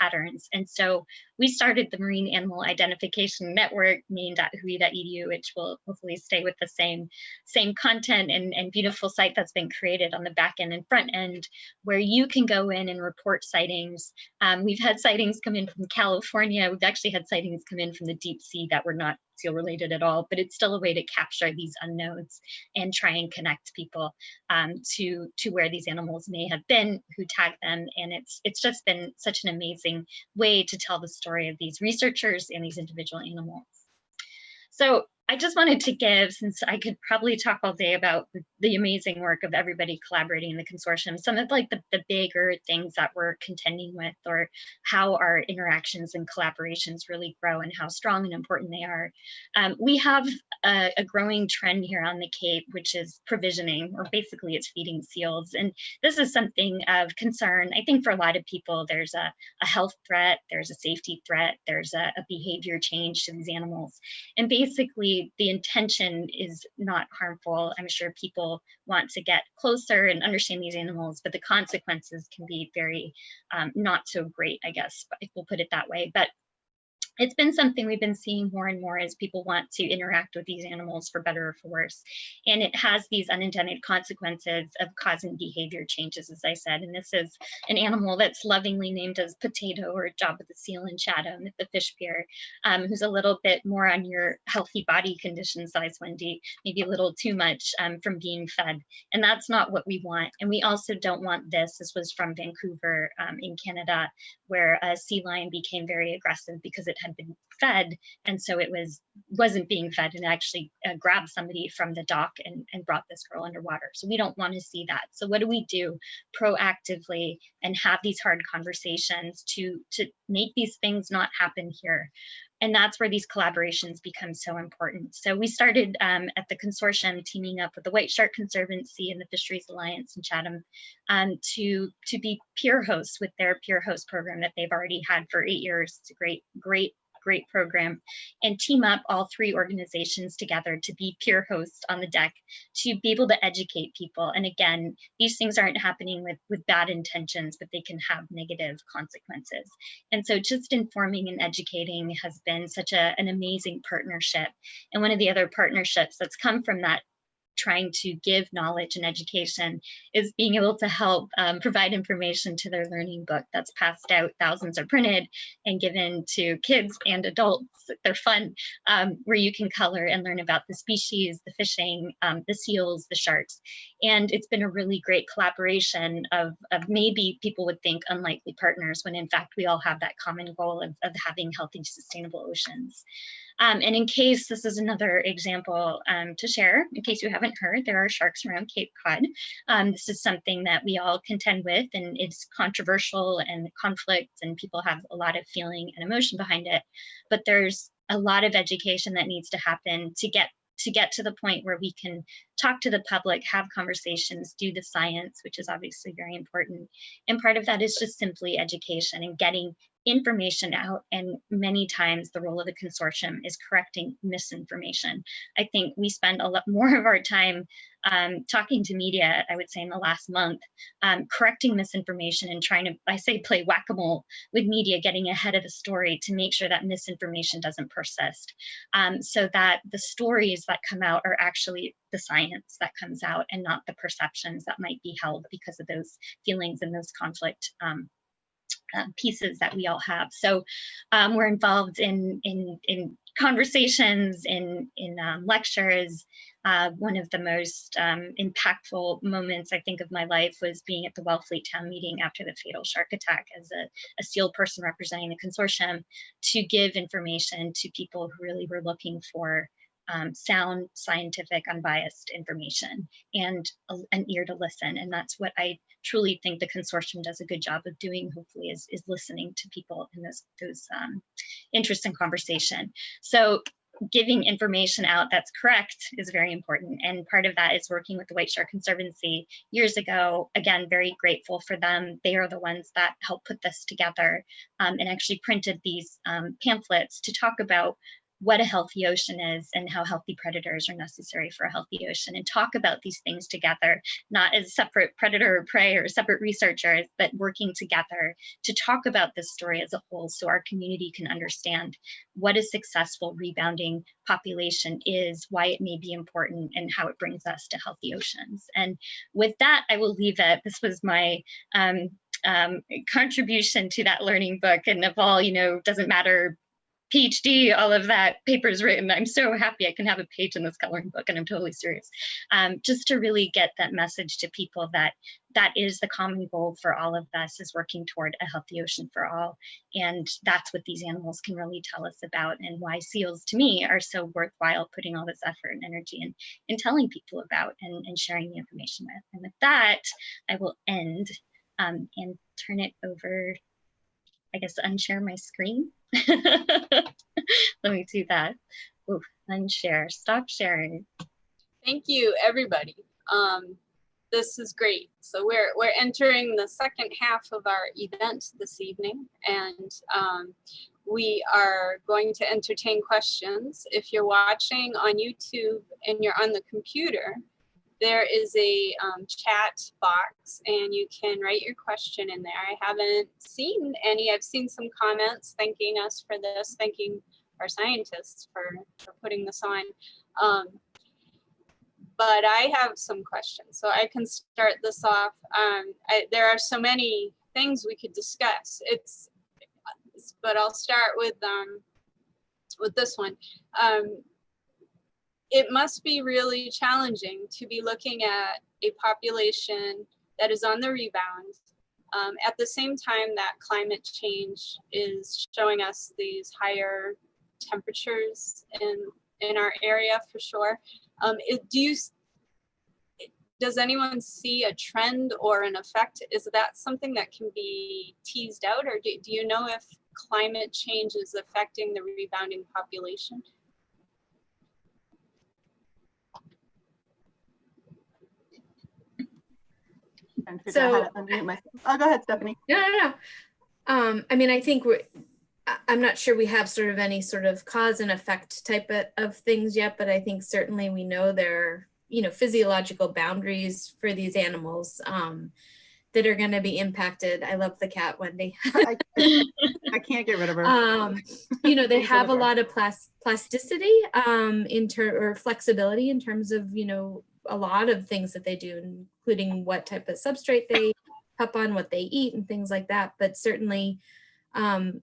patterns. And so we started the Marine Animal Identification Network, maine.whoi.edu, which will hopefully stay with the same, same content and, and beautiful site that's been created on the back end and front end, where you can go in and report sightings. Um, we've had sightings come in from California. We've actually had sightings come in from the deep sea that were not related at all, but it's still a way to capture these unknowns and try and connect people um, to, to where these animals may have been, who tagged them. And it's, it's just been such an amazing way to tell the story of these researchers and these individual animals. So I just wanted to give, since I could probably talk all day about the, amazing work of everybody collaborating in the consortium, some of like the, the bigger things that we're contending with or how our interactions and collaborations really grow and how strong and important they are. Um, we have a, a, growing trend here on the Cape, which is provisioning, or basically it's feeding seals. And this is something of concern. I think for a lot of people, there's a, a health threat, there's a safety threat, there's a, a behavior change to these animals. And basically the intention is not harmful. I'm sure people want to get closer and understand these animals, but the consequences can be very um, not so great, I guess, if we'll put it that way. But it's been something we've been seeing more and more as people want to interact with these animals for better or for worse. And it has these unintended consequences of causing behavior changes, as I said. And this is an animal that's lovingly named as Potato or Jabba the Seal in Chatham at the fish pier, um, who's a little bit more on your healthy body condition size, Wendy, maybe a little too much um, from being fed. And that's not what we want. And we also don't want this. This was from Vancouver um, in Canada, where a sea lion became very aggressive because it had been fed. And so it was wasn't being fed and actually uh, grabbed somebody from the dock and, and brought this girl underwater. So we don't want to see that. So what do we do proactively and have these hard conversations to to make these things not happen here and that's where these collaborations become so important. So we started um, at the consortium teaming up with the White Shark Conservancy and the Fisheries Alliance in Chatham um, to, to be pier hosts with their pier host program that they've already had for eight years. It's a great, great great program and team up all three organizations together to be pier hosts on the deck to be able to educate people. And again these things aren't happening with with bad intentions but they can have negative consequences. And so just informing and educating has been such a, an amazing partnership. And one of the other partnerships that's come from that trying to give knowledge and education is being able to help um, provide information to their learning book that's passed out, thousands are printed and given to kids and adults. They're fun, um, where you can color and learn about the species, the fishing, um, the seals, the sharks. And it's been a really great collaboration of, of maybe people would think unlikely partners when in fact we all have that common goal of, of having healthy, sustainable oceans. Um, and in case this is another example um, to share, in case you haven't heard, there are sharks around Cape Cod. Um, this is something that we all contend with and it's controversial and conflict and people have a lot of feeling and emotion behind it. But there's a lot of education that needs to happen to get to get to the point where we can talk to the public, have conversations, do the science, which is obviously very important. And part of that is just simply education and getting information out and many times the role of the consortium is correcting misinformation. I think we spend a lot more of our time um, talking to media, I would say in the last month, um, correcting misinformation and trying to, I say play whack-a-mole with media, getting ahead of the story to make sure that misinformation doesn't persist. Um, so that the stories that come out are actually the science that comes out and not the perceptions that might be held because of those feelings and those conflict um, uh, pieces that we all have. So um, we're involved in in in conversations, in in um, lectures. Uh, one of the most um, impactful moments I think of my life was being at the Wellfleet Town meeting after the fatal shark attack as a, a SEAL person representing the consortium to give information to people who really were looking for um, sound, scientific, unbiased information and a, an ear to listen. And that's what I truly think the consortium does a good job of doing, hopefully, is, is listening to people in those, those um, conversation. So giving information out that's correct is very important. And part of that is working with the White Shark Conservancy years ago. Again, very grateful for them. They are the ones that helped put this together um, and actually printed these um, pamphlets to talk about what a healthy ocean is and how healthy predators are necessary for a healthy ocean and talk about these things together, not as separate predator or prey or separate researchers, but working together to talk about this story as a whole so our community can understand what a successful rebounding population is, why it may be important, and how it brings us to healthy oceans. And with that, I will leave it. This was my um, um, contribution to that learning book and of all, you know, doesn't matter PhD, all of that papers written. I'm so happy I can have a page in this coloring book, and I'm totally serious. Um, just to really get that message to people that that is the common goal for all of us is working toward a healthy ocean for all. And that's what these animals can really tell us about and why seals to me are so worthwhile putting all this effort and energy in, in telling people about and, and sharing the information with. And with that, I will end um, and turn it over, I guess, unshare my screen. Let me do that. Ooh, unshare, stop sharing. Thank you, everybody. Um, this is great. So we're we're entering the second half of our event this evening, and um, we are going to entertain questions. If you're watching on YouTube and you're on the computer, there is a um, chat box and you can write your question in there. I haven't seen any. I've seen some comments thanking us for this, thanking our scientists for, for putting this on. Um, but I have some questions, so I can start this off. Um, I, there are so many things we could discuss. It's, but I'll start with um, with this one. Um, it must be really challenging to be looking at a population that is on the rebound um, at the same time that climate change is showing us these higher temperatures in in our area for sure. Um, it, do you does anyone see a trend or an effect? Is that something that can be teased out or do, do you know if climate change is affecting the rebounding population? Trying to figure out So- how to unmute myself. Oh, go ahead, Stephanie. No, no, no. Um, I mean, I think we're, I'm not sure we have sort of any sort of cause and effect type of, of things yet, but I think certainly we know there are, you know, physiological boundaries for these animals um, that are going to be impacted. I love the cat, Wendy. I, I- I can't get rid of her. um, you know, they have a lot of plas- plasticity um, in ter- or flexibility in terms of, you know, a lot of things that they do, including what type of substrate they pup on, what they eat and things like that. But certainly um,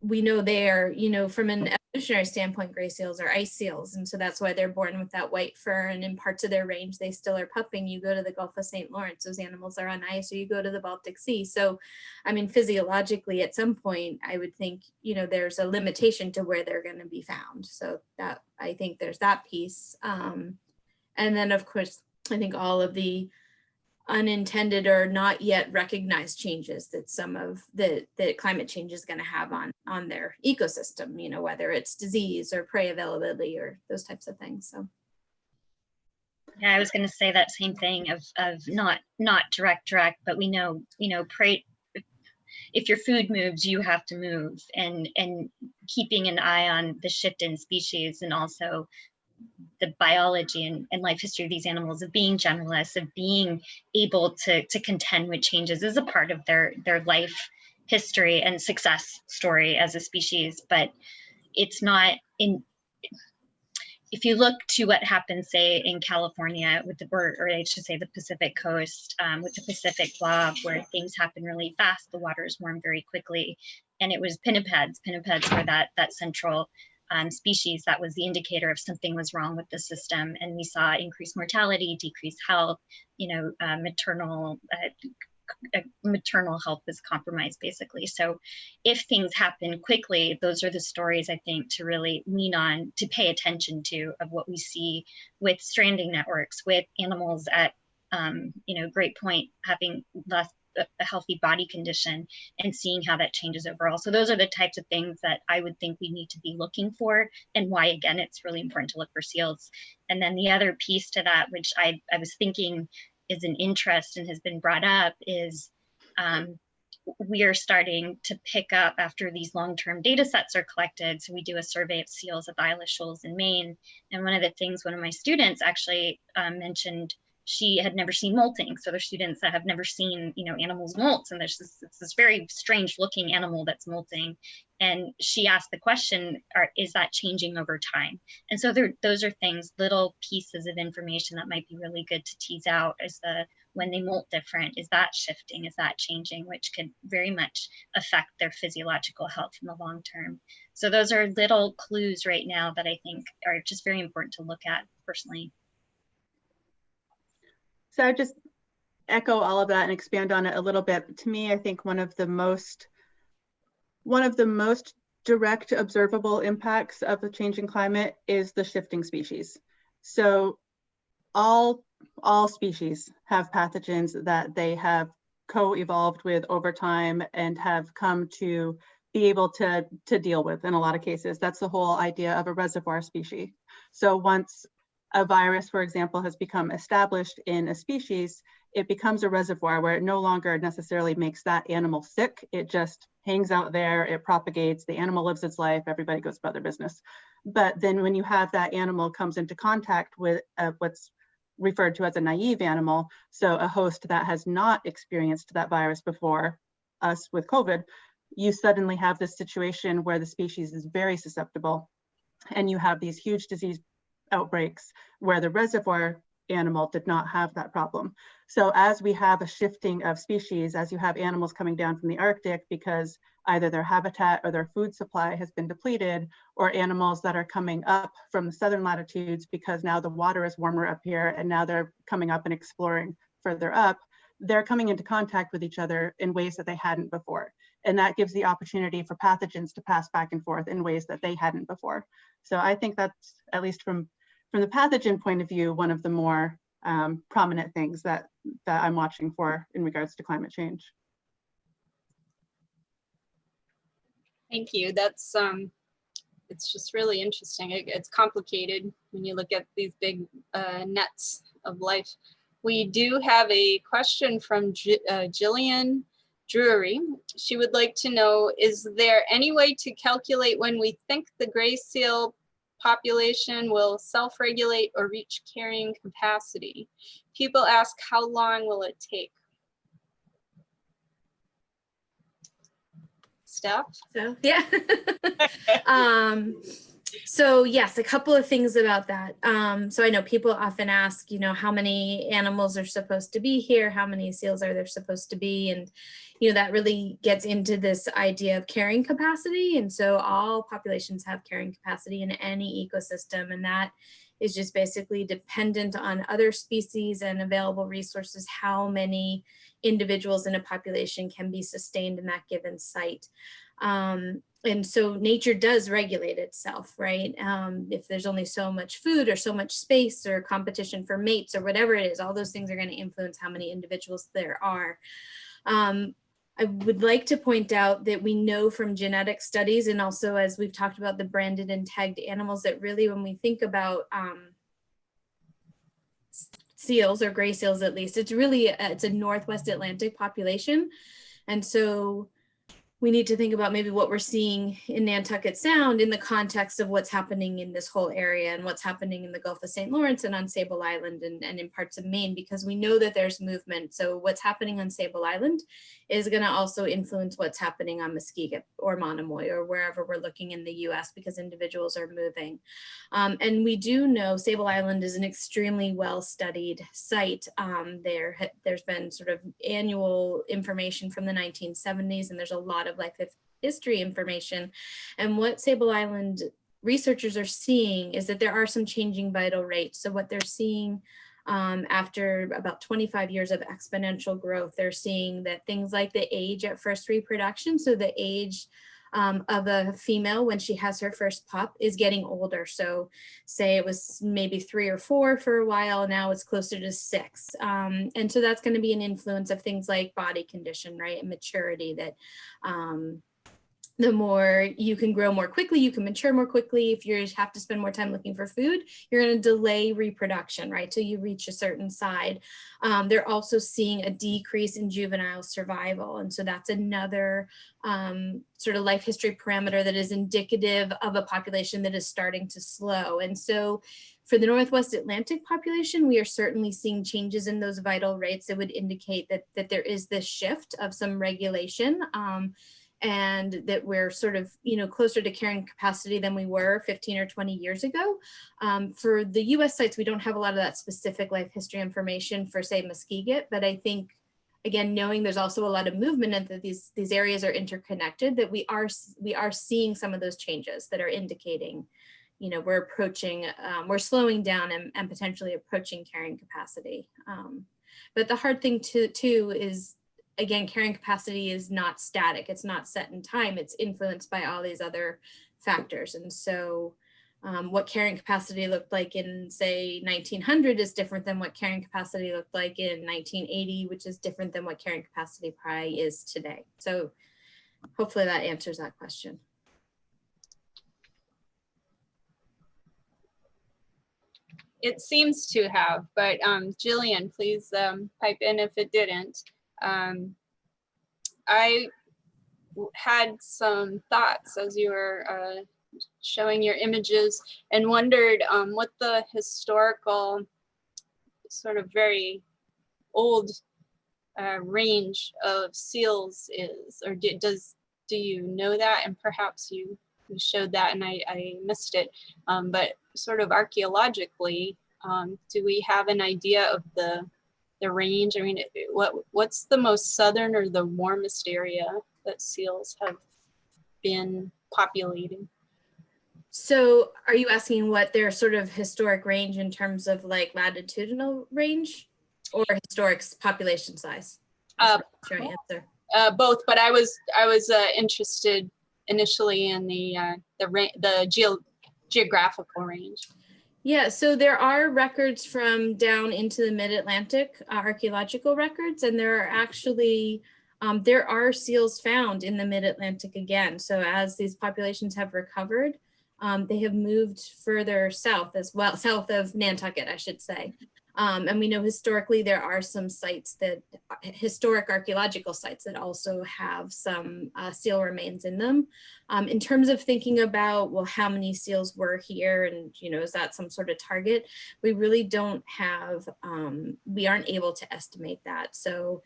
we know they're, you know, from an evolutionary standpoint, gray seals are ice seals. And so that's why they're born with that white fur and in parts of their range, they still are pupping. You go to the Gulf of St. Lawrence, those animals are on ice or you go to the Baltic Sea. So I mean, physiologically, at some point, I would think, you know, there's a limitation to where they're going to be found. So that I think there's that piece. Um, and then, of course, I think all of the unintended or not yet recognized changes that some of the that climate change is going to have on on their ecosystem. You know, whether it's disease or prey availability or those types of things. So. Yeah, I was going to say that same thing of of not not direct direct, but we know you know prey. If your food moves, you have to move, and and keeping an eye on the shift in species and also the biology and, and life history of these animals of being generalists of being able to to contend with changes is a part of their their life history and success story as a species but it's not in if you look to what happened, say in California with the, or, or I should say the Pacific coast um, with the Pacific blob, where things happen really fast, the waters warm very quickly, and it was pinnipeds. Pinnipeds were that that central um, species that was the indicator of something was wrong with the system, and we saw increased mortality, decreased health, you know, uh, maternal. Uh, uh, maternal health was compromised basically so if things happen quickly those are the stories i think to really lean on to pay attention to of what we see with stranding networks with animals at um, you know Great Point having less a healthy body condition and seeing how that changes overall so those are the types of things that i would think we need to be looking for and why again it's really important to look for seals and then the other piece to that which i, I was thinking is an interest and has been brought up is um, we are starting to pick up after these long-term data sets are collected. So we do a survey of seals at the Isle Shoals in Maine. And one of the things one of my students actually um, mentioned, she had never seen molting. So there's students that have never seen, you know, animals molt. And there's this, this very strange looking animal that's molting. And she asked the question, are, is that changing over time? And so there, those are things, little pieces of information that might be really good to tease out as the when they molt different, is that shifting, is that changing, which could very much affect their physiological health in the long term. So those are little clues right now that I think are just very important to look at personally. So I just echo all of that and expand on it a little bit. To me, I think one of the most one of the most direct observable impacts of the changing climate is the shifting species. So all all species have pathogens that they have co-evolved with over time and have come to be able to, to deal with in a lot of cases. That's the whole idea of a reservoir species. So once a virus, for example, has become established in a species, it becomes a reservoir where it no longer necessarily makes that animal sick. It just hangs out there, it propagates, the animal lives its life, everybody goes about their business. But then when you have that animal comes into contact with uh, what's referred to as a naive animal, so a host that has not experienced that virus before, us with COVID, you suddenly have this situation where the species is very susceptible and you have these huge disease outbreaks where the reservoir animal did not have that problem. So as we have a shifting of species, as you have animals coming down from the Arctic because either their habitat or their food supply has been depleted, or animals that are coming up from the southern latitudes because now the water is warmer up here and now they're coming up and exploring further up, they're coming into contact with each other in ways that they hadn't before. And that gives the opportunity for pathogens to pass back and forth in ways that they hadn't before. So I think that's, at least from, from the pathogen point of view, one of the more um, prominent things that, that I'm watching for in regards to climate change. Thank you. That's, um, it's just really interesting. It- It's complicated when you look at these big uh, nets of life. We do have a question from Ji- uh, Jillian Drury. She would like to know, is there any way to calculate when we think the gray seal population will self-regulate or reach carrying capacity? People ask, how long will it take? Steph? Yeah. um, so yes, a couple of things about that. Um, so I know people often ask, you know, how many animals are supposed to be here? How many seals are there supposed to be? And, you know, that really gets into this idea of carrying capacity. And so all populations have carrying capacity in any ecosystem. And that is just basically dependent on other species and available resources, how many individuals in a population can be sustained in that given site. Um, and so nature does regulate itself, right? Um, if there's only so much food or so much space or competition for mates or whatever it is, all those things are going to influence how many individuals there are. Um, I would like to point out that we know from genetic studies and also as we've talked about the branded and tagged animals that really when we think about um, seals or gray seals at least, it's really, a- it's a Northwest Atlantic population. And so we need to think about maybe what we're seeing in Nantucket Sound in the context of what's happening in this whole area and what's happening in the Gulf of St. Lawrence and on Sable Island and, and in parts of Maine, because we know that there's movement. So what's happening on Sable Island is going to also influence what's happening on Muskeget or Monomoy or wherever we're looking in the US because individuals are moving. Um, and we do know Sable Island is an extremely well-studied site. Um, there, there's been sort of annual information from the 1970s, and there's a lot of life history information. And what Sable Island researchers are seeing is that there are some changing vital rates. So what they're seeing um, after about 25 years of exponential growth, they're seeing that things like the age at first reproduction, so the age um, of a female when she has her first pup is getting older. So say it was maybe three or four for a while, now it's closer to six. Um, and so that's gonna be an influence of things like body condition, right, and maturity that um, the more you can grow more quickly, you can mature more quickly. If you have to spend more time looking for food, you're going to delay reproduction, right? Till you reach a certain side. Um, they're also seeing a decrease in juvenile survival. And so that's another um, sort of life history parameter that is indicative of a population that is starting to slow. And so for the Northwest Atlantic population, we are certainly seeing changes in those vital rates that would indicate that, that there is this shift of some regulation. Um, and that we're sort of, you know, closer to carrying capacity than we were 15 or 20 years ago. Um, for the US sites, we don't have a lot of that specific life history information for say Muskeget, but I think again, knowing there's also a lot of movement and that these, these areas are interconnected, that we are, we are seeing some of those changes that are indicating, you know, we're approaching, um, we're slowing down and, and potentially approaching carrying capacity. Um, but the hard thing to, too is again, carrying capacity is not static. It's not set in time. It's influenced by all these other factors. And so um, what carrying capacity looked like in say 1900 is different than what carrying capacity looked like in 1980, which is different than what carrying capacity probably is today. So hopefully that answers that question. It seems to have, but um, Jillian, please um, pipe in if it didn't. Um, I had some thoughts as you were uh, showing your images and wondered um, what the historical sort of very old uh, range of seals is, or do, does do you know that? And perhaps you you showed that and I, I missed it. Um, but sort of archaeologically, um, do we have an idea of the the range? I mean, what what's the most southern or the warmest area that seals have been populating? So are you asking what their sort of historic range in terms of like latitudinal range or historic population size? Uh, Sure answer. Uh, both, but I was I was uh, interested initially in the uh, the the geo geographical range. Yeah, so there are records from down into the mid-Atlantic, uh, archaeological records, and there are actually um, there are seals found in the mid-Atlantic again. So as these populations have recovered, um, they have moved further south as well, south of Nantucket, I should say. Um, and we know historically there are some sites that, historic archaeological sites that also have some uh, seal remains in them. Um, in terms of thinking about, well, how many seals were here and, you know, is that some sort of target? We really don't have, um, we aren't able to estimate that. So,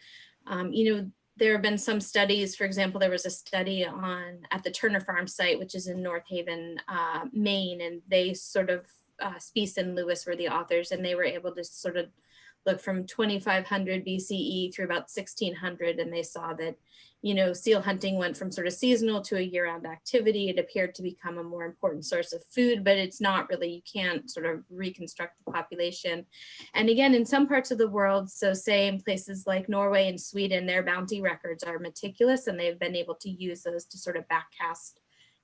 um, you know, there have been some studies, for example, there was a study on at the Turner Farm site, which is in North Haven, uh, Maine, and they sort of, uh, Spiess and Lewis were the authors, and they were able to sort of look from 2500 BCE through about 1600, and they saw that, you know, seal hunting went from sort of seasonal to a year-round activity. It appeared to become a more important source of food, but it's not really, you can't sort of reconstruct the population. And again, in some parts of the world, so say in places like Norway and Sweden, their bounty records are meticulous and they've been able to use those to sort of backcast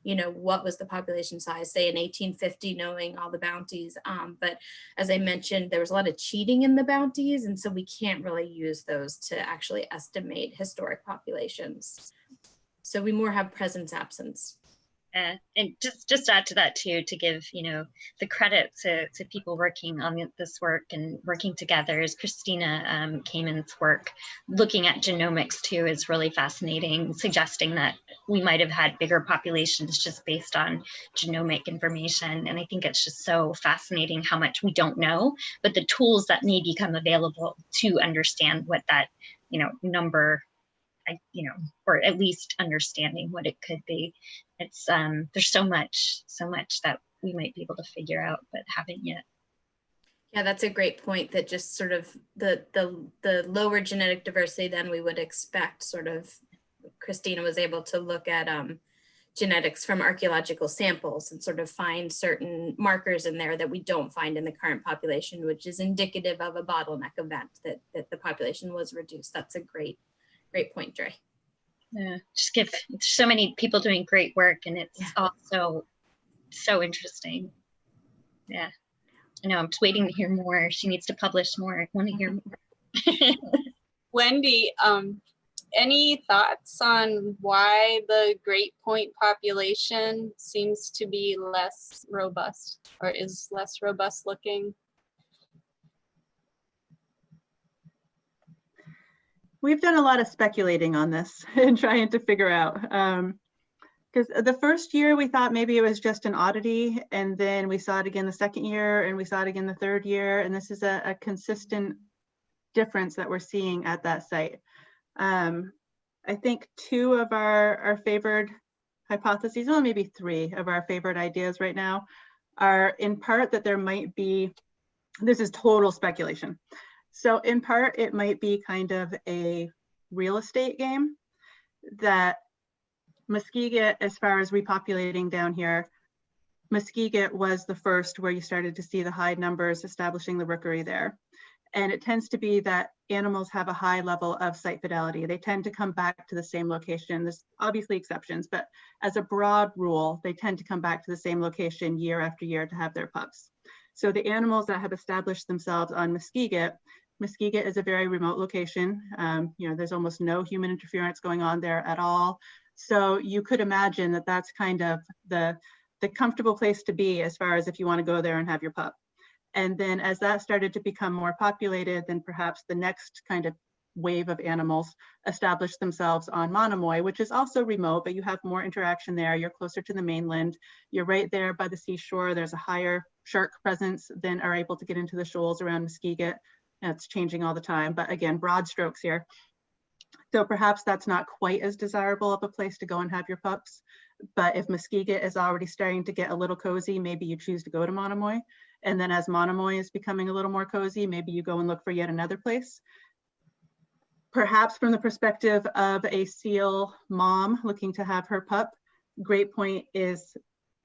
you know, what was the population size, say in 1850, knowing all the bounties. Um, but as I mentioned, there was a lot of cheating in the bounties, and so we can't really use those to actually estimate historic populations. So we more have presence absence. Uh, and just just add to that too to give you know the credit to, to people working on this work and working together as christina um, Kamen's work. Looking at genomics too is really fascinating suggesting that we might have had bigger populations just based on genomic information. And i think it's just so fascinating how much we don't know but the tools that may become available to understand what that you know number I, you know, or at least understanding what it could be. It's um, there's so much, so much that we might be able to figure out, but haven't yet. Yeah, that's a great point that just sort of the the the lower genetic diversity than we would expect sort of Christina was able to look at um, genetics from archaeological samples and sort of find certain markers in there that we don't find in the current population, which is indicative of a bottleneck event that, that the population was reduced. That's a great, great point, Dre. Yeah, just give so many people doing great work and it's Yeah. also so interesting. Yeah. I know I'm just waiting to hear more. She needs to publish more. I want to hear more. Wendy, um, any thoughts on why the Great Point population seems to be less robust or is less robust looking? We've done a lot of speculating on this and trying to figure out. Because the first year we thought maybe it was just an oddity, and then we saw it again the second year, and we saw it again the third year, and this is a, a consistent difference that we're seeing at that site. Um, I think two of our, our favored hypotheses, well, maybe three of our favorite ideas right now, are in part that there might be, this is total speculation, so in part, it might be kind of a real estate game that Muskeget, as far as repopulating down here, Muskeget was the first where you started to see the high numbers establishing the rookery there. And it tends to be that animals have a high level of site fidelity. They tend to come back to the same location. There's obviously exceptions, but as a broad rule, they tend to come back to the same location year after year to have their pups. So the animals that have established themselves on Muskeget Muskeget is a very remote location. Um, you know, there's almost no human interference going on there at all. So you could imagine that that's kind of the, the comfortable place to be as far as if you want to go there and have your pup. And then as that started to become more populated, then perhaps the next kind of wave of animals established themselves on Monomoy, which is also remote, but you have more interaction there. You're closer to the mainland. You're right there by the seashore. There's a higher shark presence than are able to get into the shoals around Muskeget. It's changing all the time, but again, broad strokes here. So perhaps that's not quite as desirable of a place to go and have your pups. But if Muskeget is already starting to get a little cozy, maybe you choose to go to Monomoy. And then as Monomoy is becoming a little more cozy, maybe you go and look for yet another place. Perhaps from the perspective of a seal mom looking to have her pup, Great Point is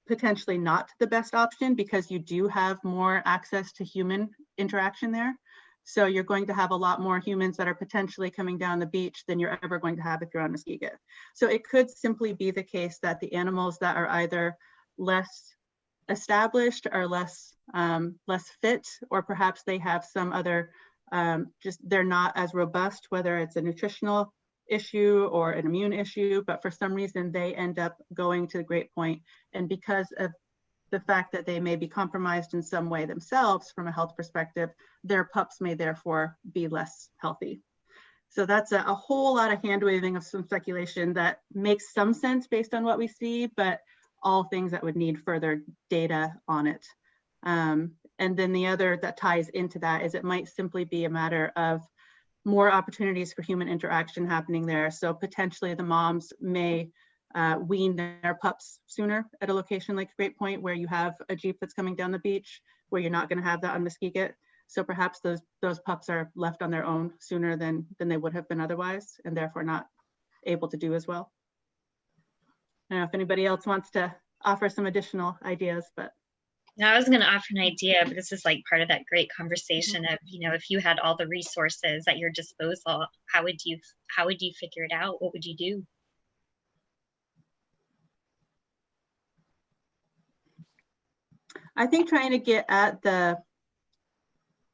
potentially not the best option because you do have more access to human interaction there. So you're going to have a lot more humans that are potentially coming down the beach than you're ever going to have if you're on Muskeget. So it could simply be the case that the animals that are either less established are less um, less fit, or perhaps they have some other, um, just they're not as robust, whether it's a nutritional issue or an immune issue, but for some reason they end up going to the Great Point. And because of the fact that they may be compromised in some way themselves from a health perspective, their pups may therefore be less healthy. So that's a, a whole lot of hand waving of some speculation that makes some sense based on what we see, but all things that would need further data on it. Um, and then the other that ties into that is it might simply be a matter of more opportunities for human interaction happening there. So potentially the moms may uh, wean their pups sooner at a location like Great Point where you have a Jeep that's coming down the beach where you're not gonna have that on Muskeget. So perhaps those those pups are left on their own sooner than than they would have been otherwise and therefore not able to do as well. I don't know if anybody else wants to offer some additional ideas, but I was going to offer an idea, but this is like part of that great conversation of, you know, if you had all the resources at your disposal, how would you how would you figure it out? What would you do? I think trying to get at the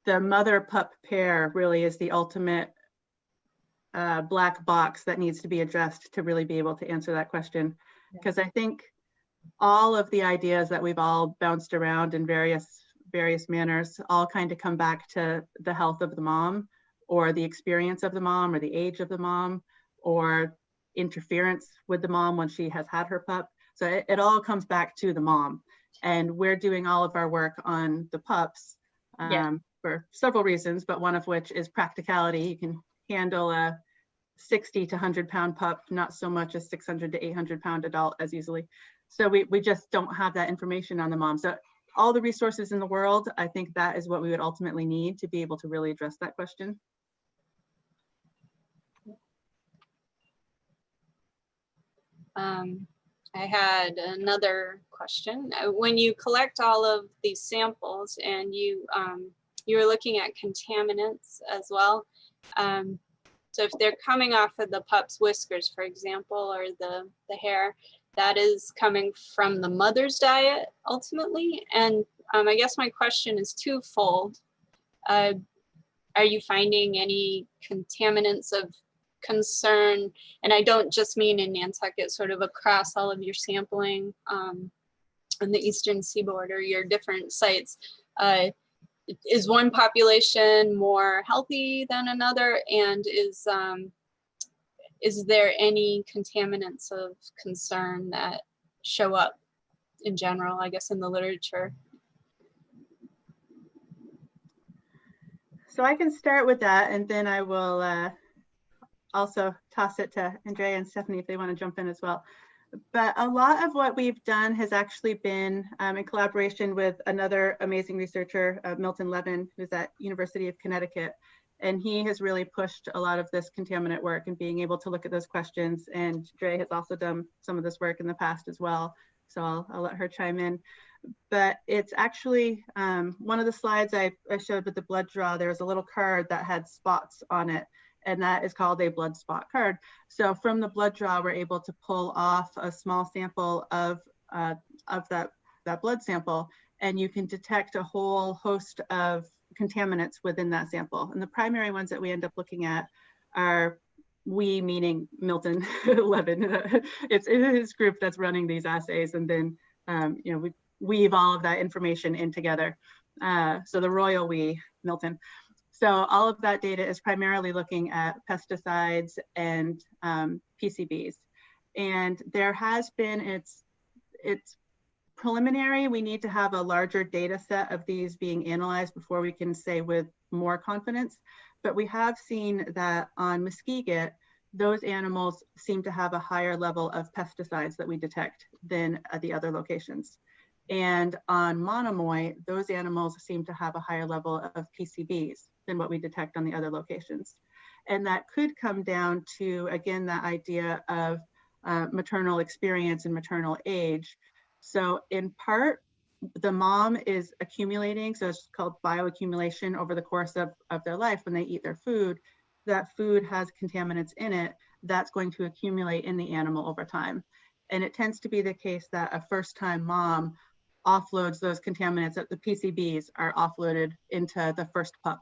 the mother pup pair really is the ultimate uh, black box that needs to be addressed to really be able to answer that question. Yeah. Because I think all of the ideas that we've all bounced around in various various manners all kind of come back to the health of the mom or the experience of the mom or the age of the mom or interference with the mom when she has had her pup. So it, it all comes back to the mom. And we're doing all of our work on the pups um, Yeah. for several reasons, but one of which is practicality. You can handle a 60 to 100 pound pup, not so much a 600 to 800 pound adult as easily. So we, we just don't have that information on the mom. So all the resources in the world, I think that is what we would ultimately need to be able to really address that question. Um, I had another question. Uh, When you collect all of these samples and you, um, you were looking at contaminants as well. Um, so if they're coming off of the pup's whiskers, for example, or the, the hair, that is coming from the mother's diet ultimately. And um, I guess my question is twofold. Uh, are you finding any contaminants of concern? And I don't just mean in Nantucket, sort of across all of your sampling um, on the eastern seaboard or your different sites. Uh, is one population more healthy than another? And is um, is there any contaminants of concern that show up in general, I guess, in the literature? So I can start with that and then I will uh, also toss it to Andrea and Stephanie if they want to jump in as well. But a lot of what we've done has actually been um, in collaboration with another amazing researcher, uh, Milton Levin, who's at University of Connecticut. And he has really pushed a lot of this contaminant work and being able to look at those questions. And Dre has also done some of this work in the past as well. So I'll, I'll let her chime in but it's actually um, one of the slides I, I showed with the blood draw, there was a little card that had spots on it, and that is called a blood spot card. So from the blood draw, we're able to pull off a small sample of, uh, of that, that blood sample, and you can detect a whole host of contaminants within that sample. And the primary ones that we end up looking at are we meaning Milton Levin. it's, it's his group that's running these assays, and then um, you know we weave all of that information in together. Uh, so the royal we, Milton. So all of that data is primarily looking at pesticides and um, PCBs. And there has been, it's, it's preliminary. We need to have a larger data set of these being analyzed before we can say with more confidence. But we have seen that on Muskeget, those animals seem to have a higher level of pesticides that we detect than at the other locations. And on Monomoy, those animals seem to have a higher level of PCBs than what we detect on the other locations. And that could come down to, again, that idea of uh, maternal experience and maternal age. So in part, the mom is accumulating, so it's called bioaccumulation over the course of, of their life when they eat their food. That food has contaminants in it that's going to accumulate in the animal over time. And it tends to be the case that a first time mom offloads those contaminants that the PCBs are offloaded into the first pup.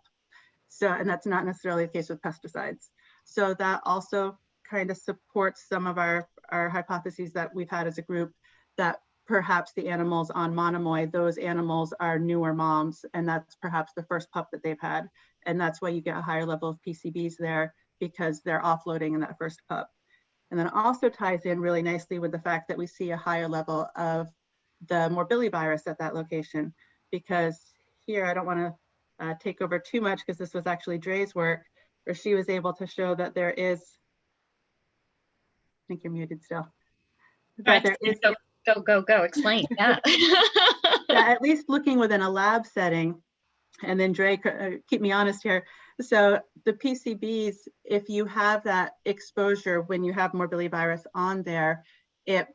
So, and that's not necessarily the case with pesticides. So that also kind of supports some of our, our hypotheses that we've had as a group that perhaps the animals on Monomoy, those animals are newer moms, and that's perhaps the first pup that they've had. And that's why you get a higher level of PCBs there because they're offloading in that first pup. And then also ties in really nicely with the fact that we see a higher level of the morbillivirus at that location. Because here, I don't want to uh, take over too much because this was actually Dre's work, where she was able to show that there is, I think you're muted still. That there is Go, go, go, go, explain, yeah. yeah, at least looking within a lab setting. And then Drake, uh, keep me honest here. So the PCBs, if you have that exposure when you have morbillivirus on there, it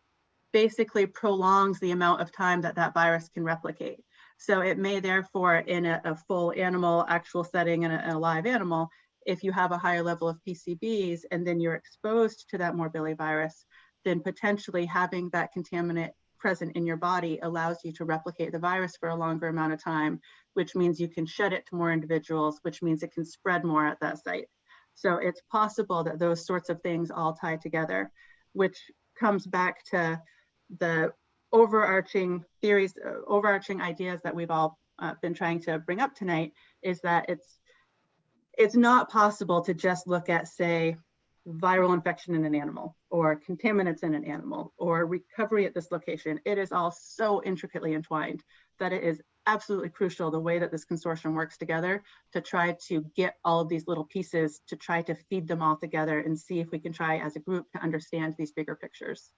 basically prolongs the amount of time that that virus can replicate. So it may therefore in a, a full animal actual setting and a, a live animal, if you have a higher level of PCBs and then you're exposed to that morbillivirus, then potentially having that contaminant present in your body allows you to replicate the virus for a longer amount of time, which means you can shed it to more individuals, which means it can spread more at that site. So it's possible that those sorts of things all tie together, which comes back to the overarching theories, uh, overarching ideas that we've all uh, been trying to bring up tonight is that it's it's not possible to just look at, say, viral infection in an animal or contaminants in an animal or recovery at this location. It is all so intricately entwined that it is absolutely crucial the way that this consortium works together to try to get all of these little pieces to try to feed them all together and see if we can try as a group to understand these bigger pictures.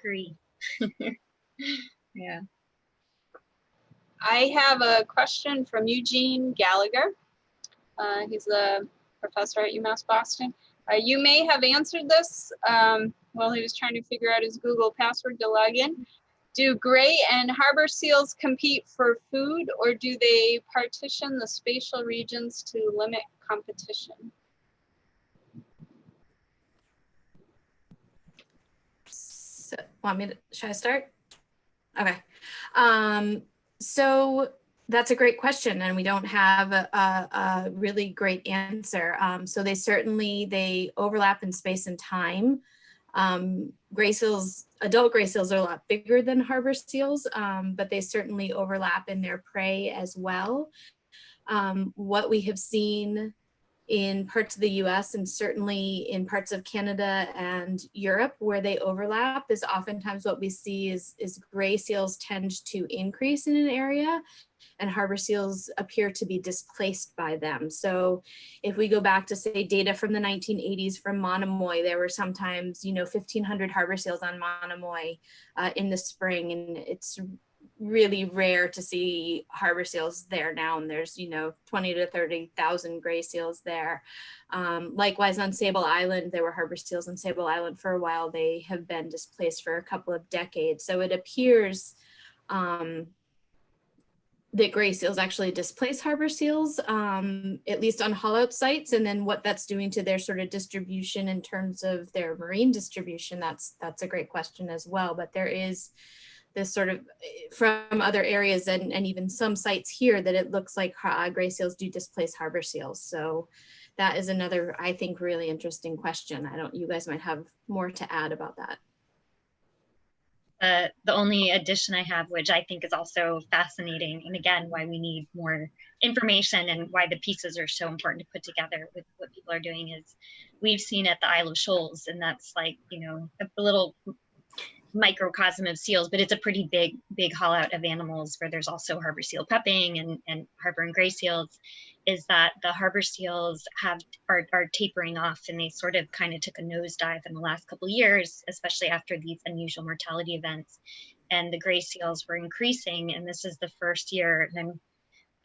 Agree. yeah. I have a question from Eugene Gallagher. Uh, he's a professor at UMass Boston. Uh, you may have answered this um, while he was trying to figure out his Google password to log in. Do gray and harbor seals compete for food or do they partition the spatial regions to limit competition? So, want me to, should I start? Okay. Um, so that's a great question and we don't have a, a, a really great answer. Um, so they certainly, they overlap in space and time. Um, gray seals, adult gray seals are a lot bigger than harbor seals, um, but they certainly overlap in their prey as well. Um, what we have seen in parts of the US and certainly in parts of Canada and Europe where they overlap is oftentimes what we see is, is gray seals tend to increase in an area and harbor seals appear to be displaced by them. So if we go back to say data from the 1980s from Monomoy, there were sometimes, you know, 1500 harbor seals on Monomoy uh, in the spring and it's really rare to see harbor seals there now and there's you know 20 to 30,000 gray seals there. Um, likewise on Sable Island there were harbor seals on Sable Island for a while they have been displaced for a couple of decades so it appears um, that gray seals actually displace harbor seals, um, at least on haul-out sites, and then what that's doing to their sort of distribution in terms of their marine distribution, that's that's a great question as well. But there is this sort of eh, from other areas and, and even some sites here that it looks like gray seals do displace harbor seals. So that is another, I think, really interesting question. I don't, you guys might have more to add about that. Uh, the only addition I have, which I think is also fascinating, and again, why we need more information and why the pieces are so important to put together with what people are doing is we've seen at the Isle of Shoals, and that's like, you know, a little microcosm of seals, but it's a pretty big, big haul out of animals where there's also harbor seal pupping and, and harbor and gray seals, is that the harbor seals have are, are tapering off and they sort of kind of took a nosedive in the last couple years, especially after these unusual mortality events. And the gray seals were increasing. And this is the first year, and I'm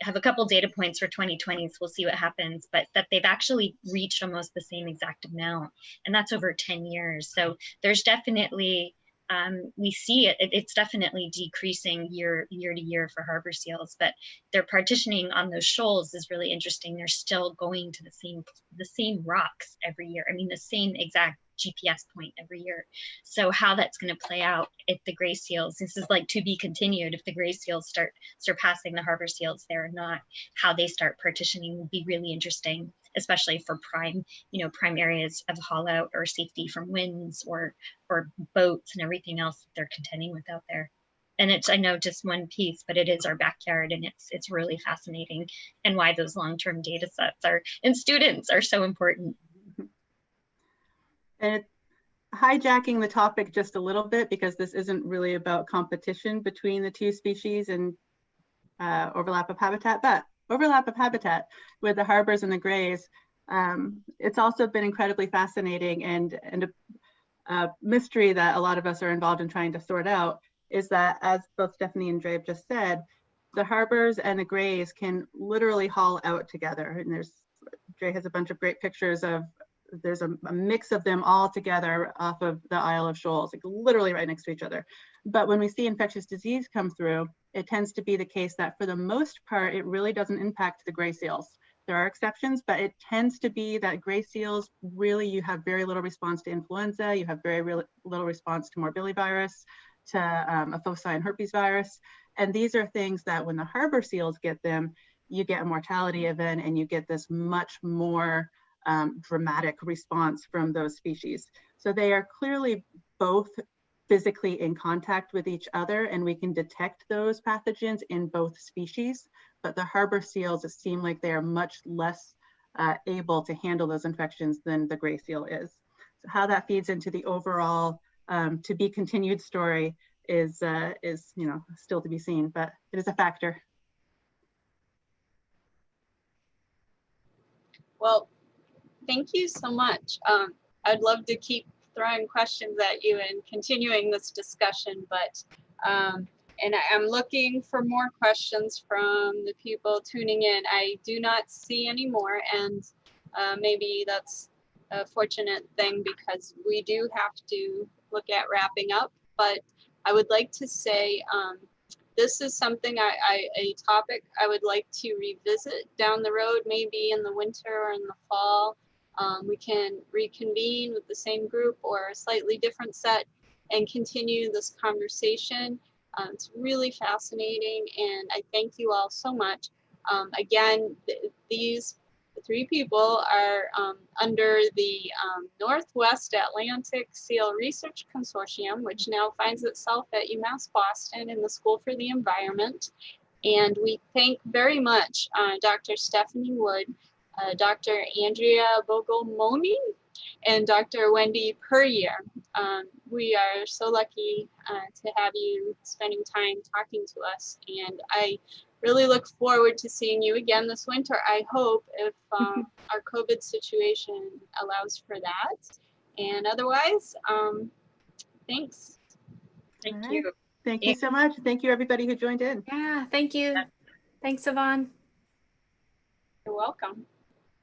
have a couple data points for 2020, so we'll see what happens, but that they've actually reached almost the same exact amount, and that's over 10 years. So there's definitely um, we see it, it's definitely decreasing year year to year for harbor seals, but their partitioning on those shoals is really interesting. They're still going to the same the same rocks every year. I mean, the same exact GPS point every year. So how that's going to play out if the gray seals, this is like to be continued, if the gray seals start surpassing the harbor seals there or not, how they start partitioning will be really interesting, especially for prime, you know, prime areas of out or safety from winds or or boats and everything else that they're contending with out there. And it's I know just one piece, but it is our backyard and it's it's really fascinating and why those long-term data sets are and students are so important. And hijacking the topic just a little bit because this isn't really about competition between the two species and uh, overlap of habitat, but overlap of habitat with the harbors and the grays. Um, it's also been incredibly fascinating and, and a, a mystery that a lot of us are involved in trying to sort out is that as both Stephanie and Dre have just said, the harbors and the grays can literally haul out together. And there's, Dre has a bunch of great pictures of there's a, a mix of them all together off of the Isle of Shoals, like literally right next to each other. But when we see infectious disease come through, it tends to be the case that for the most part, it really doesn't impact the gray seals. There are exceptions, but it tends to be that gray seals, really you have very little response to influenza, you have very real, little response to morbillivirus, to um, a phocine herpes virus. And these are things that when the harbor seals get them, you get a mortality event and you get this much more um, dramatic response from those species. So they are clearly both physically in contact with each other and we can detect those pathogens in both species, but the harbor seals seem like they are much less uh, able to handle those infections than the gray seal is. So how that feeds into the overall um, to be continued story is, uh, is you know, still to be seen, but it is a factor. Well, thank you so much. Um, I'd love to keep throwing questions at you and continuing this discussion, but um, and I am looking for more questions from the people tuning in. I do not see any more, and uh, maybe that's a fortunate thing because we do have to look at wrapping up. But I would like to say um, this is something I, I a topic I would like to revisit down the road, maybe in the winter or in the fall. Um, we can reconvene with the same group or a slightly different set and continue this conversation. Um, it's really fascinating and I thank you all so much. Um, again, th these three people are um, under the um, Northwest Atlantic Seal Research Consortium, which now finds itself at UMass Boston in the School for the Environment. And we thank very much uh, Dr. Stephanie Wood, uh, Dr. Andrea Bogomolni, and Dr. Wendy Puryear. Um, we are so lucky uh, to have you spending time talking to us. And I really look forward to seeing you again this winter. I hope if um, our COVID situation allows for that. And otherwise, um, thanks. Thank All right. you. Thank you so much. Thank you everybody who joined in. Yeah, thank you. Thanks, Yvonne. You're welcome.